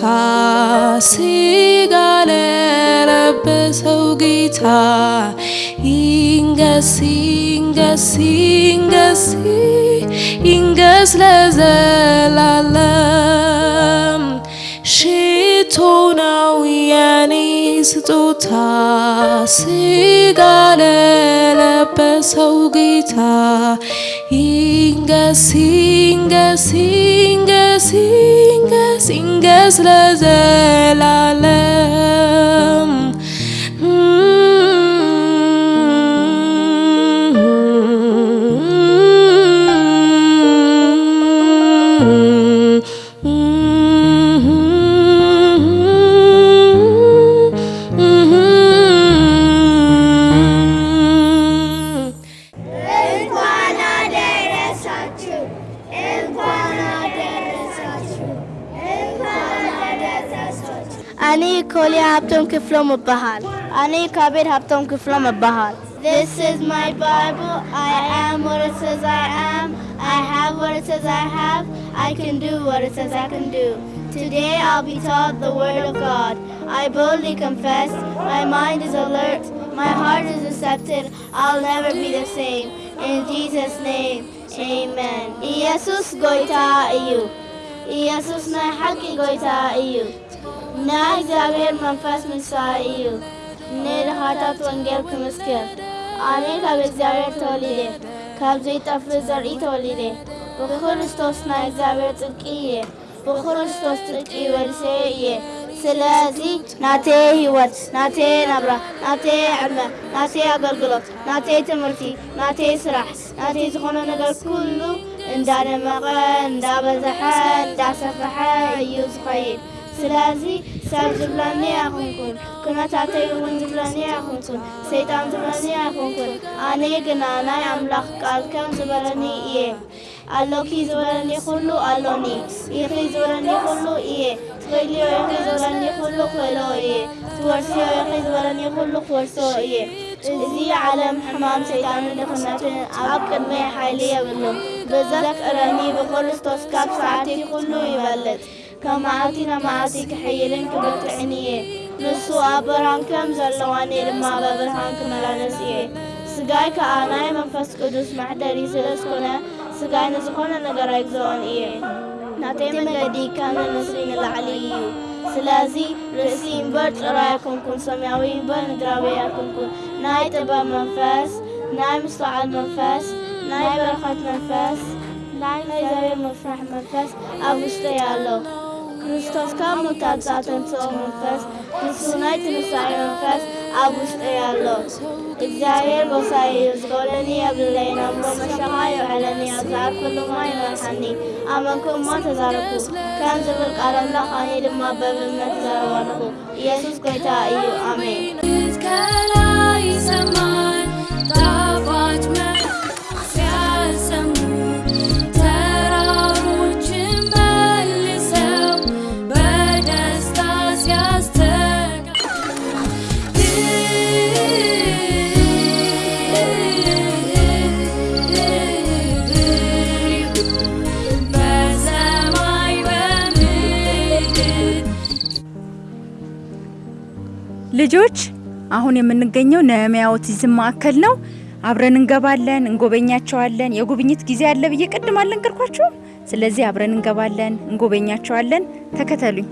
ስጋ ለለበሰው ጌታ። ይንገስ ይንገስ ይንገስ ይንገስ ለዘላለም። ሽቶ ነው የኔ ስጦታ ስጋ ለለበሰው ጌታ ይንገስ ይንገስ ይንገስ ይንገስ ይንገስ ለዘላለም እንኳን This is my Bible. I am what it says I am. I have what it says I have. I can do what it says I can do. Today I'll be taught the Word of God. I boldly confess. My mind is alert. My heart is receptive. I'll never be the same. In Jesus' name, amen. Jesus goita iu. Jesus na haki goita iu. ናይ እግዚአብሔር መንፈስ ምሳ እዩ። ንድኻታት ወንጌል ክምስክር ኣነ ካብ እግዚኣብሔር ተወሊደ ካብ ዘይጠፍእ ዘርኢ ተወሊደ ብክርስቶስ ናይ እግዚኣብሔር ጽድቂ እየ ብክርስቶስ ጽድቂ ወድሰየ እየ ስለዚ ናተየ ህይወት ናተየ ናብራ ናተየ ዕድመ ናተየ ኣገልግሎት ናተየ ትምህርቲ ናተየ ስራሕ ናተየ ዝኾነ ነገር ኩሉ እንዳደመቐ እንዳበዝሐ እንዳሰፍሐ እዩ ዝኸይድ ስለዚ ሰብ ዝብለኒ ኣይኹንኩን ኩነታተይ እውን ዝብለኒ ኣይኹንኩን ሰይጣን ዝብለኒ ኣይኹንኩን ኣነ ግና ናይ ኣምላኽ ቃል ከም ዝበለኒ እየ ኣሎኪ ዝበለኒ ኩሉ ኣሎኒ ኢኺ ዝበለኒ ኩሉ እየ ትኽእልዮ ኢኺ ዝበለኒ ኩሉ ክእሎ እየ ትወርስዮ ኢኺ ዝበለኒ ኩሉ ክወርሶ እየ እዚ ዓለም ሕማም ሰይጣንን ድኽነትን ኣብ ቅድመይ ሓይሊ የብሉን ብዘፍቅረኒ ብክርስቶስ ካብ ሰዓተይ ኩሉ ይበልጥ ካብ መዓልቲ ናብ መዓልቲ ክሕይልን ክበርትዕን እየ ንሱ ኣብ ብርሃን ከም ዘለዋ እኔ ድማ በብርሃን ክመላለስ እየ ስጋይ ከዓ ናይ መንፈስ ቅዱስ ማሕደሪ ስለ ዝኾነ ስጋይ ንዝኾነ ነገር ኣይግዝኦን እየ ናተይ መንገዲ ከም ንንስሪ ንላዕሊ እዩ ስለዚ ርእሲ እምበር ጭራ ኣይኮንኩን ሰማያዊ እምበር ምድራዊ ኣይኮንኩን ናይ ጥበብ መንፈስ ናይ ምስትዓል መንፈስ ናይ በረኸት መንፈስ ናይ እግዚኣብሔር መፍራሕ መንፈስ ኣብ ውሽጠይ ኣሎ ክርስቶስ ካብ ሙታን ዝተንሥኦ መንፈስ ንሱ ናይ ትንሳኤ መንፈስ ኣብ ውሽጠይ ኣሎ እግዚኣብሔር ጎሳይ እዩ ዝገበለኒ የብለይን እምሮ መሸኻ የውዕለኒ ኣብ ዝዓርፈሉ ማ ይመርሓኒ ኣመንኩ እሞ ተዛረኩ ከም ዝብል ቃል ኣምላኽ ኣነ ድማ በብእምነት ዘረባልኹ ኢየሱስ ጎይታ እዩ ኣሜን ልጆች አሁን የምንገኘው ነህምያ ኦቲዝም ማዕከል ነው። አብረን እንገባለን፣ እንጎበኛቸዋለን። የጉብኝት ጊዜ አለ ብዬ ቅድም አልነገርኳችሁም? ስለዚህ አብረን እንገባለን፣ እንጎበኛቸዋለን። ተከተሉኝ።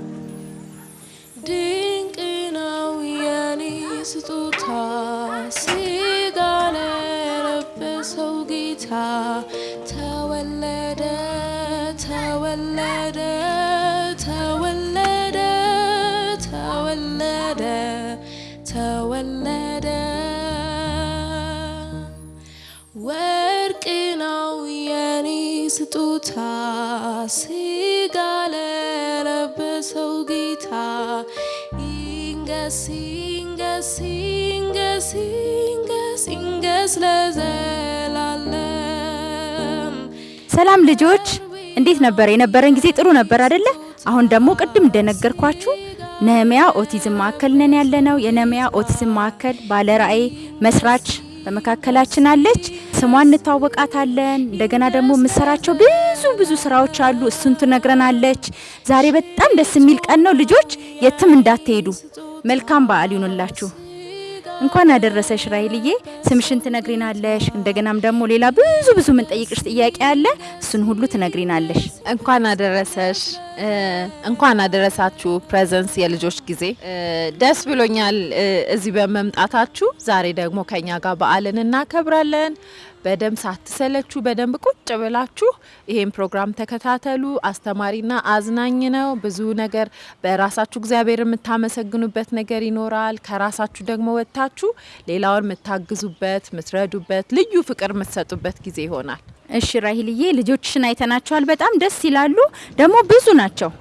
ድንቅ ነው የኔ ስጦታ ስጋ ለለበሰው ጌታ ስጦታ ስጋ ለለበሰው ጌታ ይንገስ ይንገስ ይንገስ ይንገስ ይንገስ ለዘላለም ሰላም ልጆች፣ እንዴት ነበር የነበረን ጊዜ? ጥሩ ነበር አይደለ? አሁን ደግሞ ቅድም እንደነገርኳችሁ ነህምያ ኦቲዝም ማዕከል ነን ያለነው። የነህምያ ኦቲዝም ማዕከል ባለራዕይ መስራች በመካከላችን አለች። ስሟን እንታወቃታለን። እንደገና ደግሞ የምሰራቸው ብዙ ብዙ ስራዎች አሉ። እሱን ትነግረናለች። ዛሬ በጣም ደስ የሚል ቀን ነው። ልጆች የትም እንዳትሄዱ። መልካም በዓል ይሁንላችሁ። እንኳን አደረሰሽ ራይልዬ። ስምሽን ትነግሪናለሽ። እንደገናም ደግሞ ሌላ ብዙ ብዙ የምንጠይቅሽ ጥያቄ አለ። እሱን ሁሉ ትነግሪናለሽ። እንኳን አደረሰሽ፣ እንኳን አደረሳችሁ። ፕሬዘንስ የልጆች ጊዜ ደስ ብሎኛል እዚህ በመምጣታችሁ። ዛሬ ደግሞ ከኛ ጋር በዓልን እናከብራለን። በደንብ ሳትሰለቹ በደንብ ቁጭ ብላችሁ ይሄን ፕሮግራም ተከታተሉ። አስተማሪና አዝናኝ ነው። ብዙ ነገር በራሳችሁ እግዚአብሔር የምታመሰግኑበት ነገር ይኖራል። ከራሳችሁ ደግሞ ወጥታችሁ ሌላውን የምታግዙበት፣ የምትረዱበት፣ ልዩ ፍቅር የምትሰጡበት ጊዜ ይሆናል። እሺ ራሂልዬ፣ ልጆችሽን አይተናቸዋል። በጣም ደስ ይላሉ። ደግሞ ብዙ ናቸው።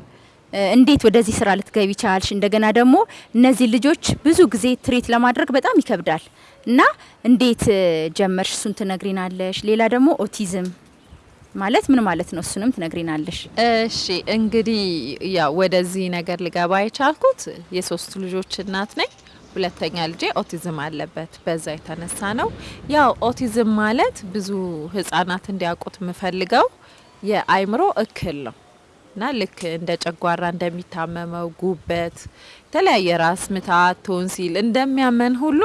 እንዴት ወደዚህ ስራ ልትገቢ ቻልሽ? እንደገና ደግሞ እነዚህ ልጆች ብዙ ጊዜ ትሪት ለማድረግ በጣም ይከብዳል እና እንዴት ጀመርሽ? እሱን ትነግሪናለሽ። ሌላ ደግሞ ኦቲዝም ማለት ምን ማለት ነው? እሱንም ትነግሪናለሽ። እሺ እንግዲህ ያው ወደዚህ ነገር ልገባ የቻልኩት የሶስት ልጆች እናት ነኝ። ሁለተኛ ልጄ ኦቲዝም አለበት። በዛ የተነሳ ነው። ያው ኦቲዝም ማለት ብዙ ህጻናት እንዲያውቁት የምፈልገው የአይምሮ እክል ነው እና ልክ እንደ ጨጓራ እንደሚታመመው ጉበት፣ የተለያየ ራስ ምታት፣ ቶንሲል እንደሚያመን ሁሉ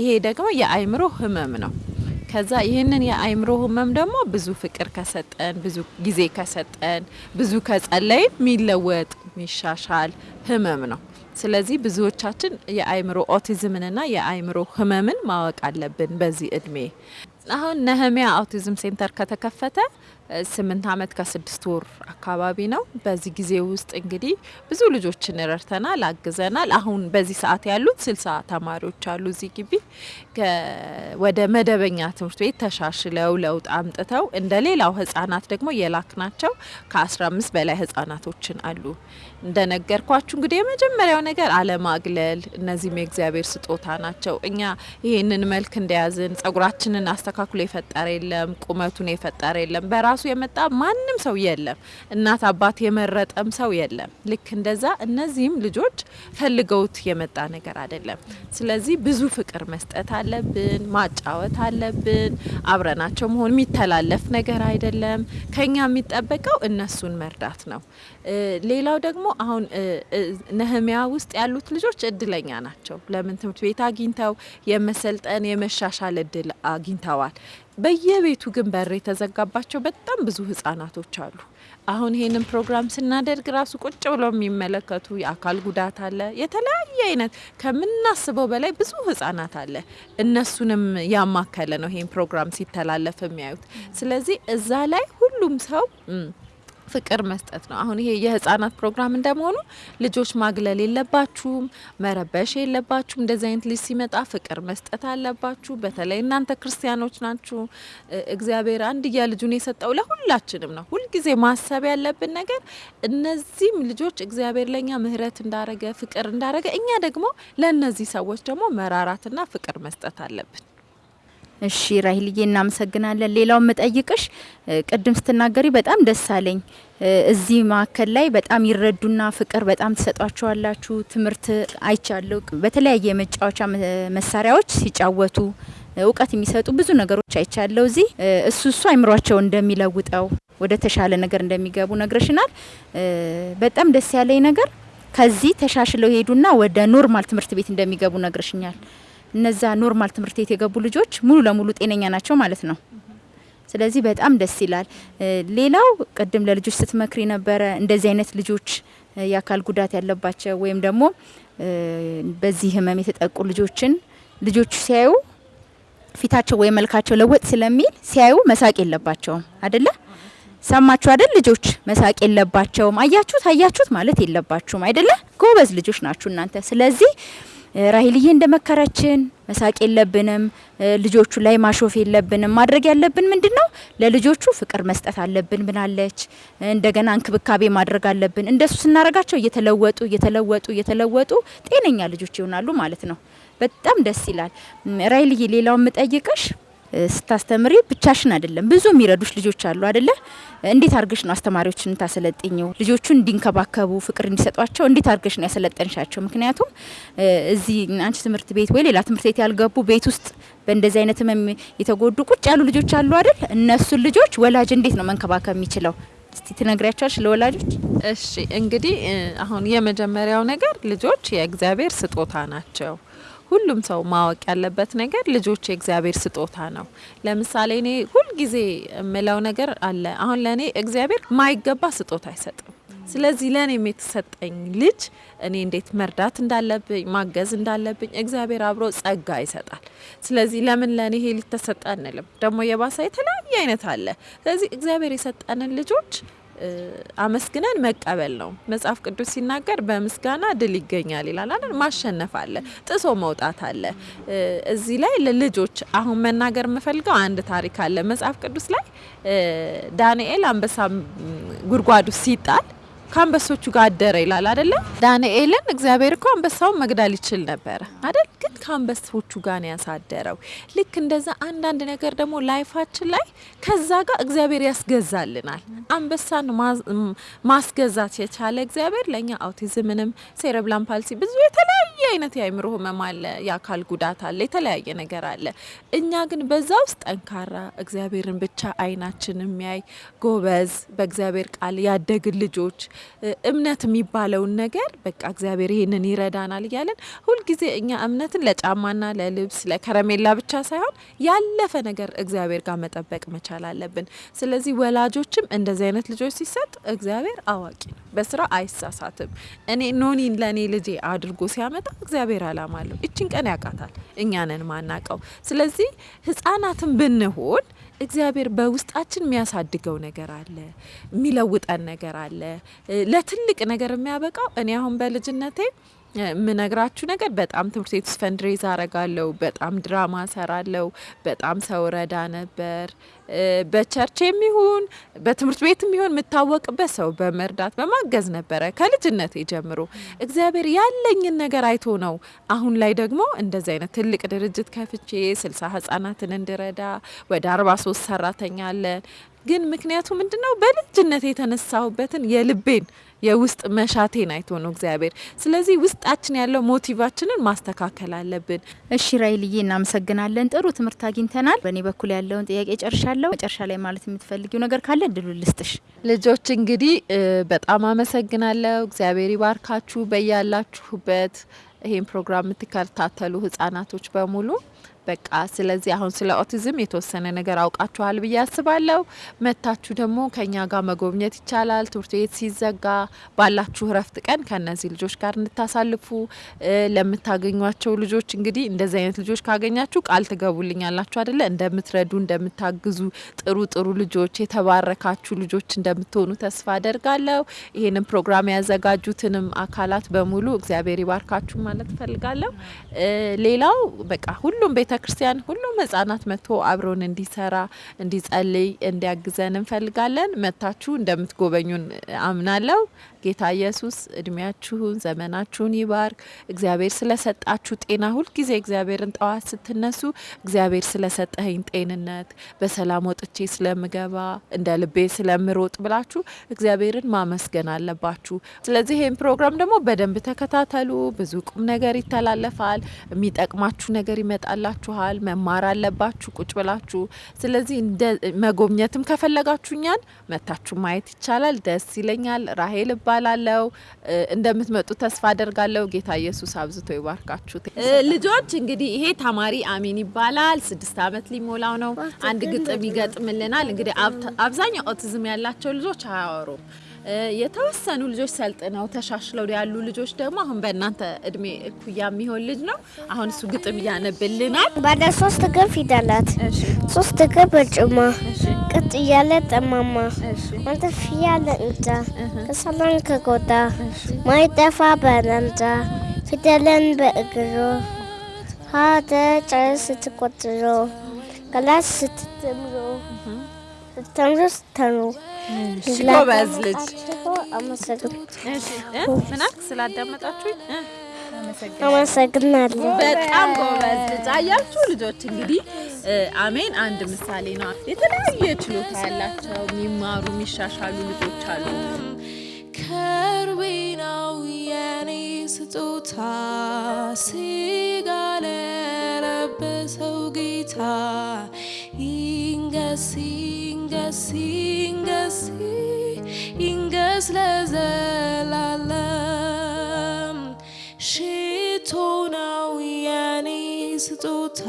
ይሄ ደግሞ የአይምሮ ህመም ነው። ከዛ ይህንን የአይምሮ ህመም ደግሞ ብዙ ፍቅር ከሰጠን፣ ብዙ ጊዜ ከሰጠን፣ ብዙ ከጸለይን የሚለወጥ የሚሻሻል ህመም ነው። ስለዚህ ብዙዎቻችን የአይምሮ ኦቲዝምንና የአይምሮ ህመምን ማወቅ አለብን በዚህ እድሜ። አሁን ነህሚያ Autism Center ከተከፈተ ስምንት አመት ከስድስት ወር አካባቢ ነው። በዚህ ጊዜ ውስጥ እንግዲህ ብዙ ልጆችን ረድተናል፣ አግዘናል። አሁን በዚህ ሰዓት ያሉት ስልሳ ተማሪዎች አሉ እዚህ ግቢ ወደ መደበኛ ትምህርት ቤት ተሻሽለው ለውጥ አምጥተው እንደ ሌላው ህጻናት ደግሞ የላክናቸው ከአስራ አምስት በላይ ህጻናቶችን አሉ። እንደነገርኳችሁ እንግዲህ የመጀመሪያው ነገር አለማግለል። እነዚህም የእግዚአብሔር ስጦታ ናቸው። እኛ ይህንን መልክ እንደያዝን ጸጉራችንን አስተካክሎ የፈጠረ የለም፣ ቁመቱን የፈጠረ የለም፣ በራሱ የመጣ ማንም ሰው የለም፣ እናት አባት የመረጠም ሰው የለም። ልክ እንደዛ እነዚህም ልጆች ፈልገውት የመጣ ነገር አይደለም። ስለዚህ ብዙ ፍቅር መስጠት አለብን፣ ማጫወት አለብን። አብረናቸው መሆን የሚተላለፍ ነገር አይደለም። ከኛ የሚጠበቀው እነሱን መርዳት ነው። ሌላው ደግሞ አሁን ነህሚያ ውስጥ ያሉት ልጆች እድለኛ ናቸው። ለምን ትምህርት ቤት አግኝተው የመሰልጠን የመሻሻል እድል አግኝተዋል። በየቤቱ ግን በር የተዘጋባቸው በጣም ብዙ ህጻናቶች አሉ። አሁን ይሄንን ፕሮግራም ስናደርግ ራሱ ቁጭ ብለው የሚመለከቱ የአካል ጉዳት አለ። የተለያየ አይነት ከምናስበው በላይ ብዙ ህጻናት አለ። እነሱንም ያማከለ ነው ይሄን ፕሮግራም ሲተላለፍ የሚያዩት። ስለዚህ እዛ ላይ ሁሉም ሰው ፍቅር መስጠት ነው። አሁን ይሄ የህፃናት ፕሮግራም እንደመሆኑ ልጆች ማግለል የለባችሁም፣ መረበሽ የለባችሁም። እንደዚህ አይነት ልጅ ሲመጣ ፍቅር መስጠት አለባችሁ። በተለይ እናንተ ክርስቲያኖች ናችሁ። እግዚአብሔር አንድያ ልጁን የሰጠው ለሁላችንም ነው። ሁልጊዜ ማሰብ ያለብን ነገር እነዚህም ልጆች እግዚአብሔር ለእኛ ምሕረት እንዳረገ ፍቅር እንዳረገ እኛ ደግሞ ለእነዚህ ሰዎች ደግሞ መራራትና ፍቅር መስጠት አለብን። እሺ ራሂልዬ እናመሰግናለን። ሌላው የምጠይቅሽ ቅድም ስትናገሪ በጣም ደስ አለኝ። እዚህ ማዕከል ላይ በጣም ይረዱና ፍቅር በጣም ትሰጧቸዋላችሁ። ትምህርት አይቻለሁ። በተለያየ የመጫወቻ መሳሪያዎች ሲጫወቱ እውቀት የሚሰጡ ብዙ ነገሮች አይቻለሁ። እዚህ እሱ እሱ አይምሯቸው እንደሚለውጠው ወደ ተሻለ ነገር እንደሚገቡ ነግረሽናል። በጣም ደስ ያለኝ ነገር ከዚህ ተሻሽለው ሄዱና ወደ normal ትምህርት ቤት እንደሚገቡ ነግረሽኛል። እነዛ normal ትምህርት ቤት የገቡ ልጆች ሙሉ ለሙሉ ጤነኛ ናቸው ማለት ነው። ስለዚህ በጣም ደስ ይላል። ሌላው ቅድም ለልጆች ስትመክሪ ነበረ እንደዚህ አይነት ልጆች የአካል ጉዳት ያለባቸው ወይም ደግሞ በዚህ ህመም የተጠቁ ልጆችን ልጆቹ ሲያዩ ፊታቸው ወይም መልካቸው ለወጥ ስለሚል ሲያዩ መሳቅ የለባቸውም አደለ? ሰማችሁ አይደል? ልጆች መሳቅ የለባቸውም። አያችሁት አያችሁት ማለት የለባችሁም አይደለ? ጎበዝ ልጆች ናችሁ እናንተ። ስለዚህ ራሂልዬ እንደመከረችን መሳቅ የለብንም፣ ልጆቹ ላይ ማሾፍ የለብንም። ማድረግ ያለብን ምንድን ነው? ለልጆቹ ፍቅር መስጠት አለብን ብናለች። እንደገና እንክብካቤ ማድረግ አለብን። እንደሱ ስናረጋቸው እየተለወጡ እየተለወጡ እየተለወጡ ጤነኛ ልጆች ይሆናሉ ማለት ነው። በጣም ደስ ይላል። ራሂልዬ ሌላው የምጠይቅሽ ስታስተምሪ ብቻሽን አይደለም፣ ብዙ የሚረዱሽ ልጆች አሉ አይደለ? እንዴት አድርገሽ ነው አስተማሪዎችን ታሰለጥኘው? ልጆቹን እንዲንከባከቡ ፍቅር እንዲሰጧቸው እንዴት አድርገሽ ነው ያሰለጠንሻቸው? ምክንያቱም እዚህ አንቺ ትምህርት ቤት ወይ ሌላ ትምህርት ቤት ያልገቡ ቤት ውስጥ በእንደዚህ አይነት ህመም የተጎዱ ቁጭ ያሉ ልጆች አሉ አይደል? እነሱን ልጆች ወላጅ እንዴት ነው መንከባከብ የሚችለው? እስቲ ትነግሪያቸዋለሽ ለወላጆች? እሺ እንግዲህ አሁን የመጀመሪያው ነገር ልጆች የእግዚአብሔር ስጦታ ናቸው። ሁሉም ሰው ማወቅ ያለበት ነገር ልጆች የእግዚአብሔር ስጦታ ነው። ለምሳሌ እኔ ሁልጊዜ የምለው ነገር አለ። አሁን ለእኔ እግዚአብሔር ማይገባ ስጦታ አይሰጥም። ስለዚህ ለእኔም የተሰጠኝ ልጅ እኔ እንዴት መርዳት እንዳለብኝ ማገዝ እንዳለብኝ እግዚአብሔር አብሮ ጸጋ ይሰጣል። ስለዚህ ለምን ለእኔ ይሄ ልጅ ተሰጠ አንልም። ደግሞ የባሰ የተለያየ አይነት አለ። ስለዚህ እግዚአብሔር የሰጠንን ልጆች አመስግነን መቀበል ነው። መጽሐፍ ቅዱስ ሲናገር በምስጋና ድል ይገኛል ይላል አይደል? ማሸነፍ አለ፣ ጥሶ መውጣት አለ። እዚህ ላይ ለልጆች አሁን መናገር የምፈልገው አንድ ታሪክ አለ መጽሐፍ ቅዱስ ላይ ዳንኤል አንበሳ ጉድጓዱ ሲጣል ከአንበሶቹ ጋር አደረ ይላል አደለ? ዳንኤልን እግዚአብሔር እኮ አንበሳውን መግዳል ይችል ነበረ አይደል? ግን ከአንበሶቹ ጋር ነው ያሳደረው። ልክ እንደዛ አንዳንድ ነገር ደግሞ ላይፋችን ላይ ከዛ ጋር እግዚአብሔር ያስገዛልናል። አንበሳን ማስገዛት የቻለ እግዚአብሔር ለእኛ አውቲዝምንም፣ ሴረብላም ፓልሲ ብዙ የተለያየ አይነት የአእምሮ ህመም አለ፣ የአካል ጉዳት አለ፣ የተለያየ ነገር አለ። እኛ ግን በዛ ውስጥ ጠንካራ እግዚአብሔርን ብቻ አይናችን የሚያይ ጎበዝ፣ በእግዚአብሔር ቃል ያደግን ልጆች እምነት የሚባለውን ነገር በቃ እግዚአብሔር ይሄንን ይረዳናል እያለን ሁልጊዜ እኛ እምነትን ለጫማና ለልብስ ለከረሜላ ብቻ ሳይሆን ያለፈ ነገር እግዚአብሔር ጋር መጠበቅ መቻል አለብን። ስለዚህ ወላጆችም እንደዚህ አይነት ልጆች ሲሰጥ እግዚአብሔር አዋቂ ነው፣ በስራ አይሳሳትም። እኔ ኖኒን ለእኔ ልጄ አድርጎ ሲያመጣ እግዚአብሔር አላማ አለው። እችን ቀን ያውቃታል፣ እኛንን ማናቀው። ስለዚህ ህጻናትን ብንሆን እግዚአብሔር በውስጣችን የሚያሳድገው ነገር አለ፣ የሚለውጠን ነገር አለ፣ ለትልቅ ነገር የሚያበቃው። እኔ አሁን በልጅነቴ የምነግራችሁ ነገር በጣም ትምህርት ቤት ውስጥ fundraise አረጋለሁ፣ በጣም ድራማ ሰራለሁ፣ በጣም ሰው ረዳ ነበር። በ church የሚሆን በትምህርት ቤት የሚሆን የምታወቅበት ሰው በመርዳት በማገዝ ነበረ ከልጅነቴ ጀምሮ። እግዚአብሔር ያለኝን ነገር አይቶ ነው አሁን ላይ ደግሞ እንደዚህ አይነት ትልቅ ድርጅት ከፍቼ ስልሳ ህጻናትን እንድረዳ ወደ አርባ ሶስት ሰራተኛ አለን። ግን ምክንያቱ ምንድነው? በልጅነት የተነሳሁበትን የልቤን የውስጥ መሻቴን አይቶ ነው እግዚአብሔር። ስለዚህ ውስጣችን ያለው ሞቲቫችንን ማስተካከል አለብን። እሺ ራይልዬ እናመሰግናለን። ጥሩ ትምህርት አግኝተናል። በእኔ በኩል ያለውን ጥያቄ ጨርሻለሁ። መጨረሻ ላይ ማለት የምትፈልጊው ነገር ካለ እድሉ ልስጥሽ። ልጆች እንግዲህ በጣም አመሰግናለሁ። እግዚአብሔር ይባርካችሁ በያላችሁበት ይሄን ፕሮግራም የምትከታተሉ ህጻናቶች በሙሉ በቃ ስለዚህ አሁን ስለ ኦቲዝም የተወሰነ ነገር አውቃችኋል ብዬ አስባለሁ። መታችሁ ደግሞ ከኛ ጋር መጎብኘት ይቻላል። ትምህርት ቤት ሲዘጋ ባላችሁ እረፍት ቀን ከነዚህ ልጆች ጋር እንድታሳልፉ ለምታገኟቸው ልጆች እንግዲህ እንደዚህ አይነት ልጆች ካገኛችሁ ቃል ትገቡልኛላችሁ አደለ? እንደምትረዱ፣ እንደምታግዙ ጥሩ ጥሩ ልጆች የተባረካችሁ ልጆች እንደምትሆኑ ተስፋ አደርጋለሁ። ይህንን ፕሮግራም ያዘጋጁትንም አካላት በሙሉ እግዚአብሔር ይባርካችሁ ማለት እፈልጋለሁ። ሌላው በቃ ሁሉም ቤተ ክርስቲያን ሁሉም ህጻናት መጥቶ አብሮን እንዲሰራ እንዲጸልይ እንዲያግዘን እንፈልጋለን። መታችሁ እንደምትጎበኙን አምናለሁ። ጌታ ኢየሱስ እድሜያችሁን ዘመናችሁን ይባርክ። እግዚአብሔር ስለሰጣችሁ ጤና ሁልጊዜ እግዚአብሔርን ጠዋት ስትነሱ እግዚአብሔር ስለሰጠኸኝ ጤንነት በሰላም ወጥቼ ስለምገባ እንደ ልቤ ስለምሮጥ ብላችሁ እግዚአብሔርን ማመስገን አለባችሁ። ስለዚህ ይህን ፕሮግራም ደግሞ በደንብ ተከታተሉ። ብዙ ቁም ነገር ይተላለፋል። የሚጠቅማችሁ ነገር ይመጣላችሁ ይጠብቃችኋል። መማር አለባችሁ ቁጭ ብላችሁ። ስለዚህ መጎብኘትም ከፈለጋችሁ እኛን መታችሁ ማየት ይቻላል። ደስ ይለኛል። ራሄል እባላለሁ። እ፣ እንደምትመጡ ተስፋ አደርጋለሁ። ጌታ ኢየሱስ አብዝቶ ይባርካችሁ። ልጆች እንግዲህ ይሄ ተማሪ አሚን ይባላል። ስድስት ዓመት ሊሞላው ነው። አንድ ግጥም ይገጥምልናል። እንግዲህ አብዛኛው ኦቲዝም ያላቸው ልጆች አያወሩም። የተወሰኑ ልጆች ሰልጥነው ተሻሽለው ያሉ ልጆች ደግሞ አሁን በእናንተ እድሜ እኩያ የሚሆን ልጅ ነው። አሁን እሱ ግጥም እያነብልናል። ባለ ሶስት እግር ፊደላት ሶስት እግር በርጩማ ቅጥ እያለ ጠማማ መንተፍ እያለ እንጃ ከሰላን ከጎዳ ማይጠፋ በረንዳ ፊደልን በእግሩ ሀደ ጨርስ ስትቆጥሮ ገላስ ስትምሮ ስተምሮ እሺ፣ ጎበዝ ልጅ።? ስላዳመጣችሁኝ እ? አመሰግናለሁ። በጣም ጎበዝ ልጅ አያችሁ። ልጆች እንግዲህ አሜን አንድ ምሳሌ ነው። የተለያየ ችሎታ ያላቸው የሚማሩ የሚሻሻሉ ልጆች አሉ። ከርቤ ነው የኔ ስጦታ ስጋ ለለበሰው ጌታ ይንገስ ይንገስ ይንገስ ይንገስ ለዘላለም ሽቶ ነው የኔ ስጦታ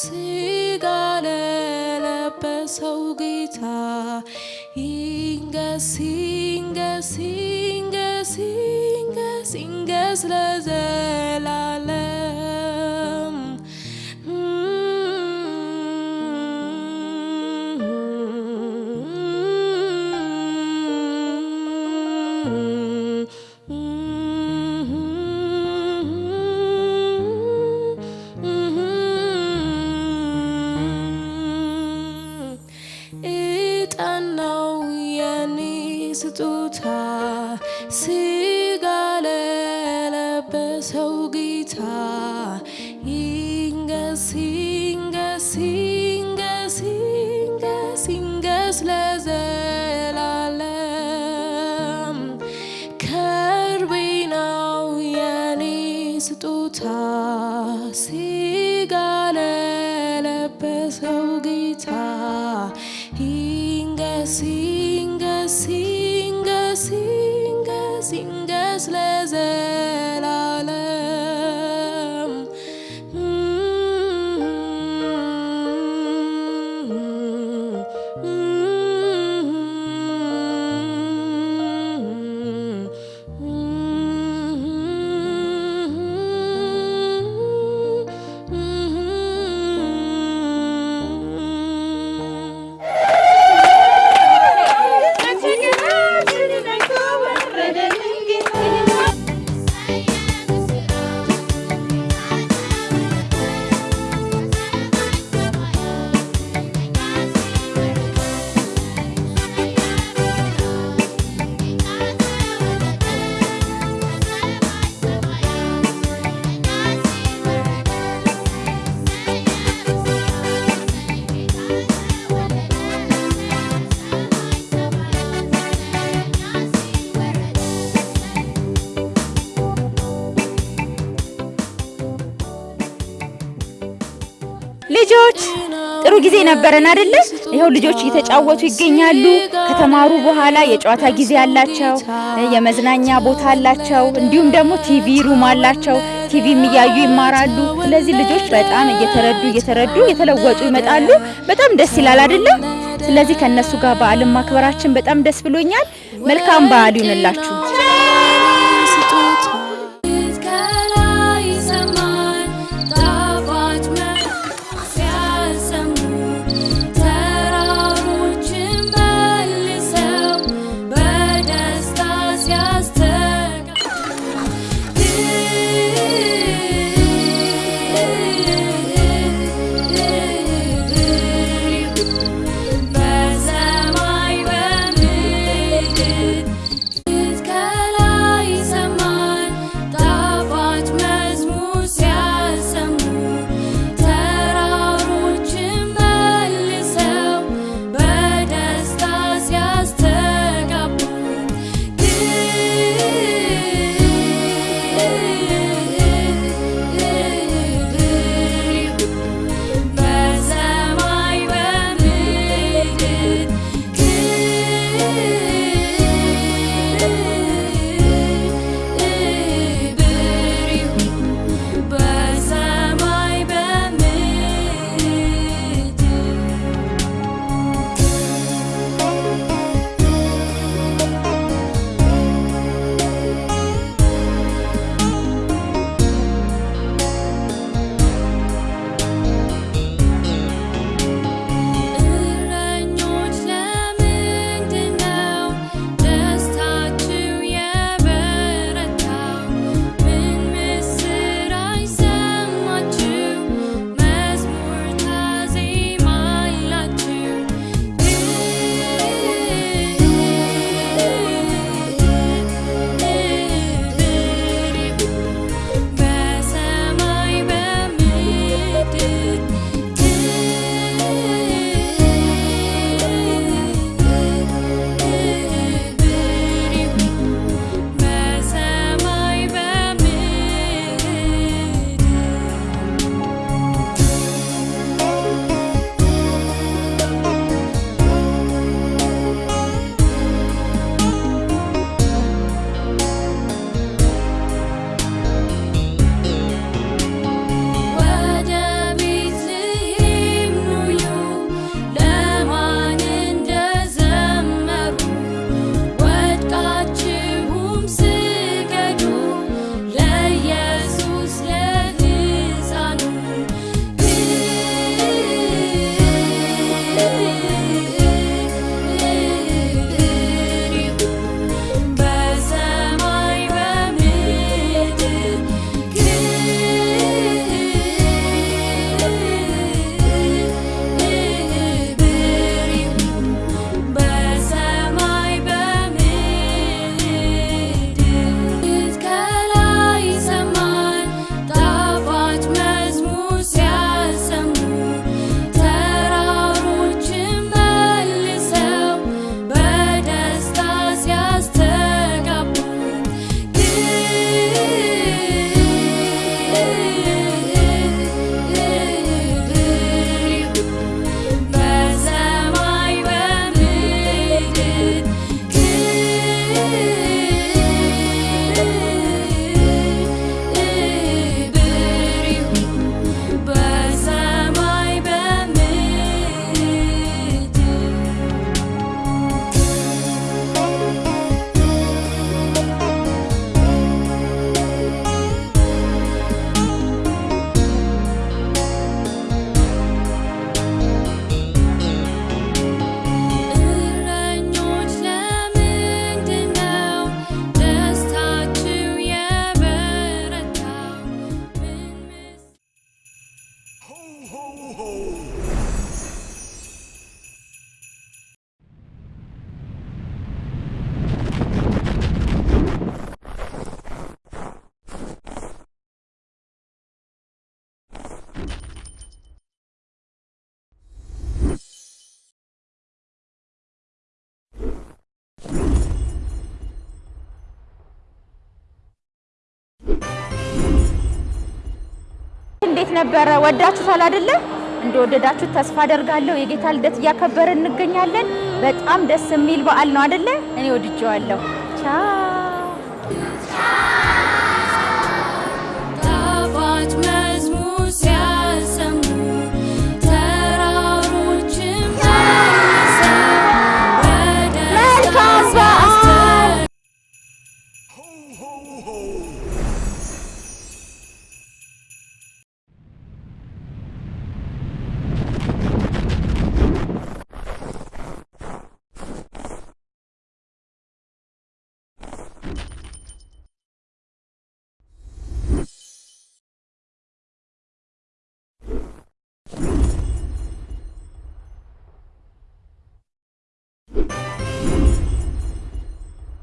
ስጋ ለለበሰው ጌታ ይንገስ ይንገስ ይንገስ ይንገስ ይንገስ ለዘላለም እጣን ጊዜ ነበረን አይደለ? ይኸው ልጆች እየተጫወቱ ይገኛሉ። ከተማሩ በኋላ የጨዋታ ጊዜ አላቸው፣ የመዝናኛ ቦታ አላቸው፣ እንዲሁም ደግሞ TV room አላቸው። ቲቪም እያዩ ይማራሉ። ስለዚህ ልጆች በጣም እየተረዱ እየተረዱ እየተለወጡ ይመጣሉ። በጣም ደስ ይላል አይደለ? ስለዚህ ከነሱ ጋር በዓልን ማክበራችን በጣም ደስ ብሎኛል። መልካም በዓል ይሁንላችሁ። ነበረ? ወዳችሁታል አይደለ? እንደወደዳችሁት ተስፋ አደርጋለሁ። የጌታ ልደት እያከበረ እንገኛለን። በጣም ደስ የሚል በዓል ነው አይደለ? እኔ ወድጄዋለሁ። ቻው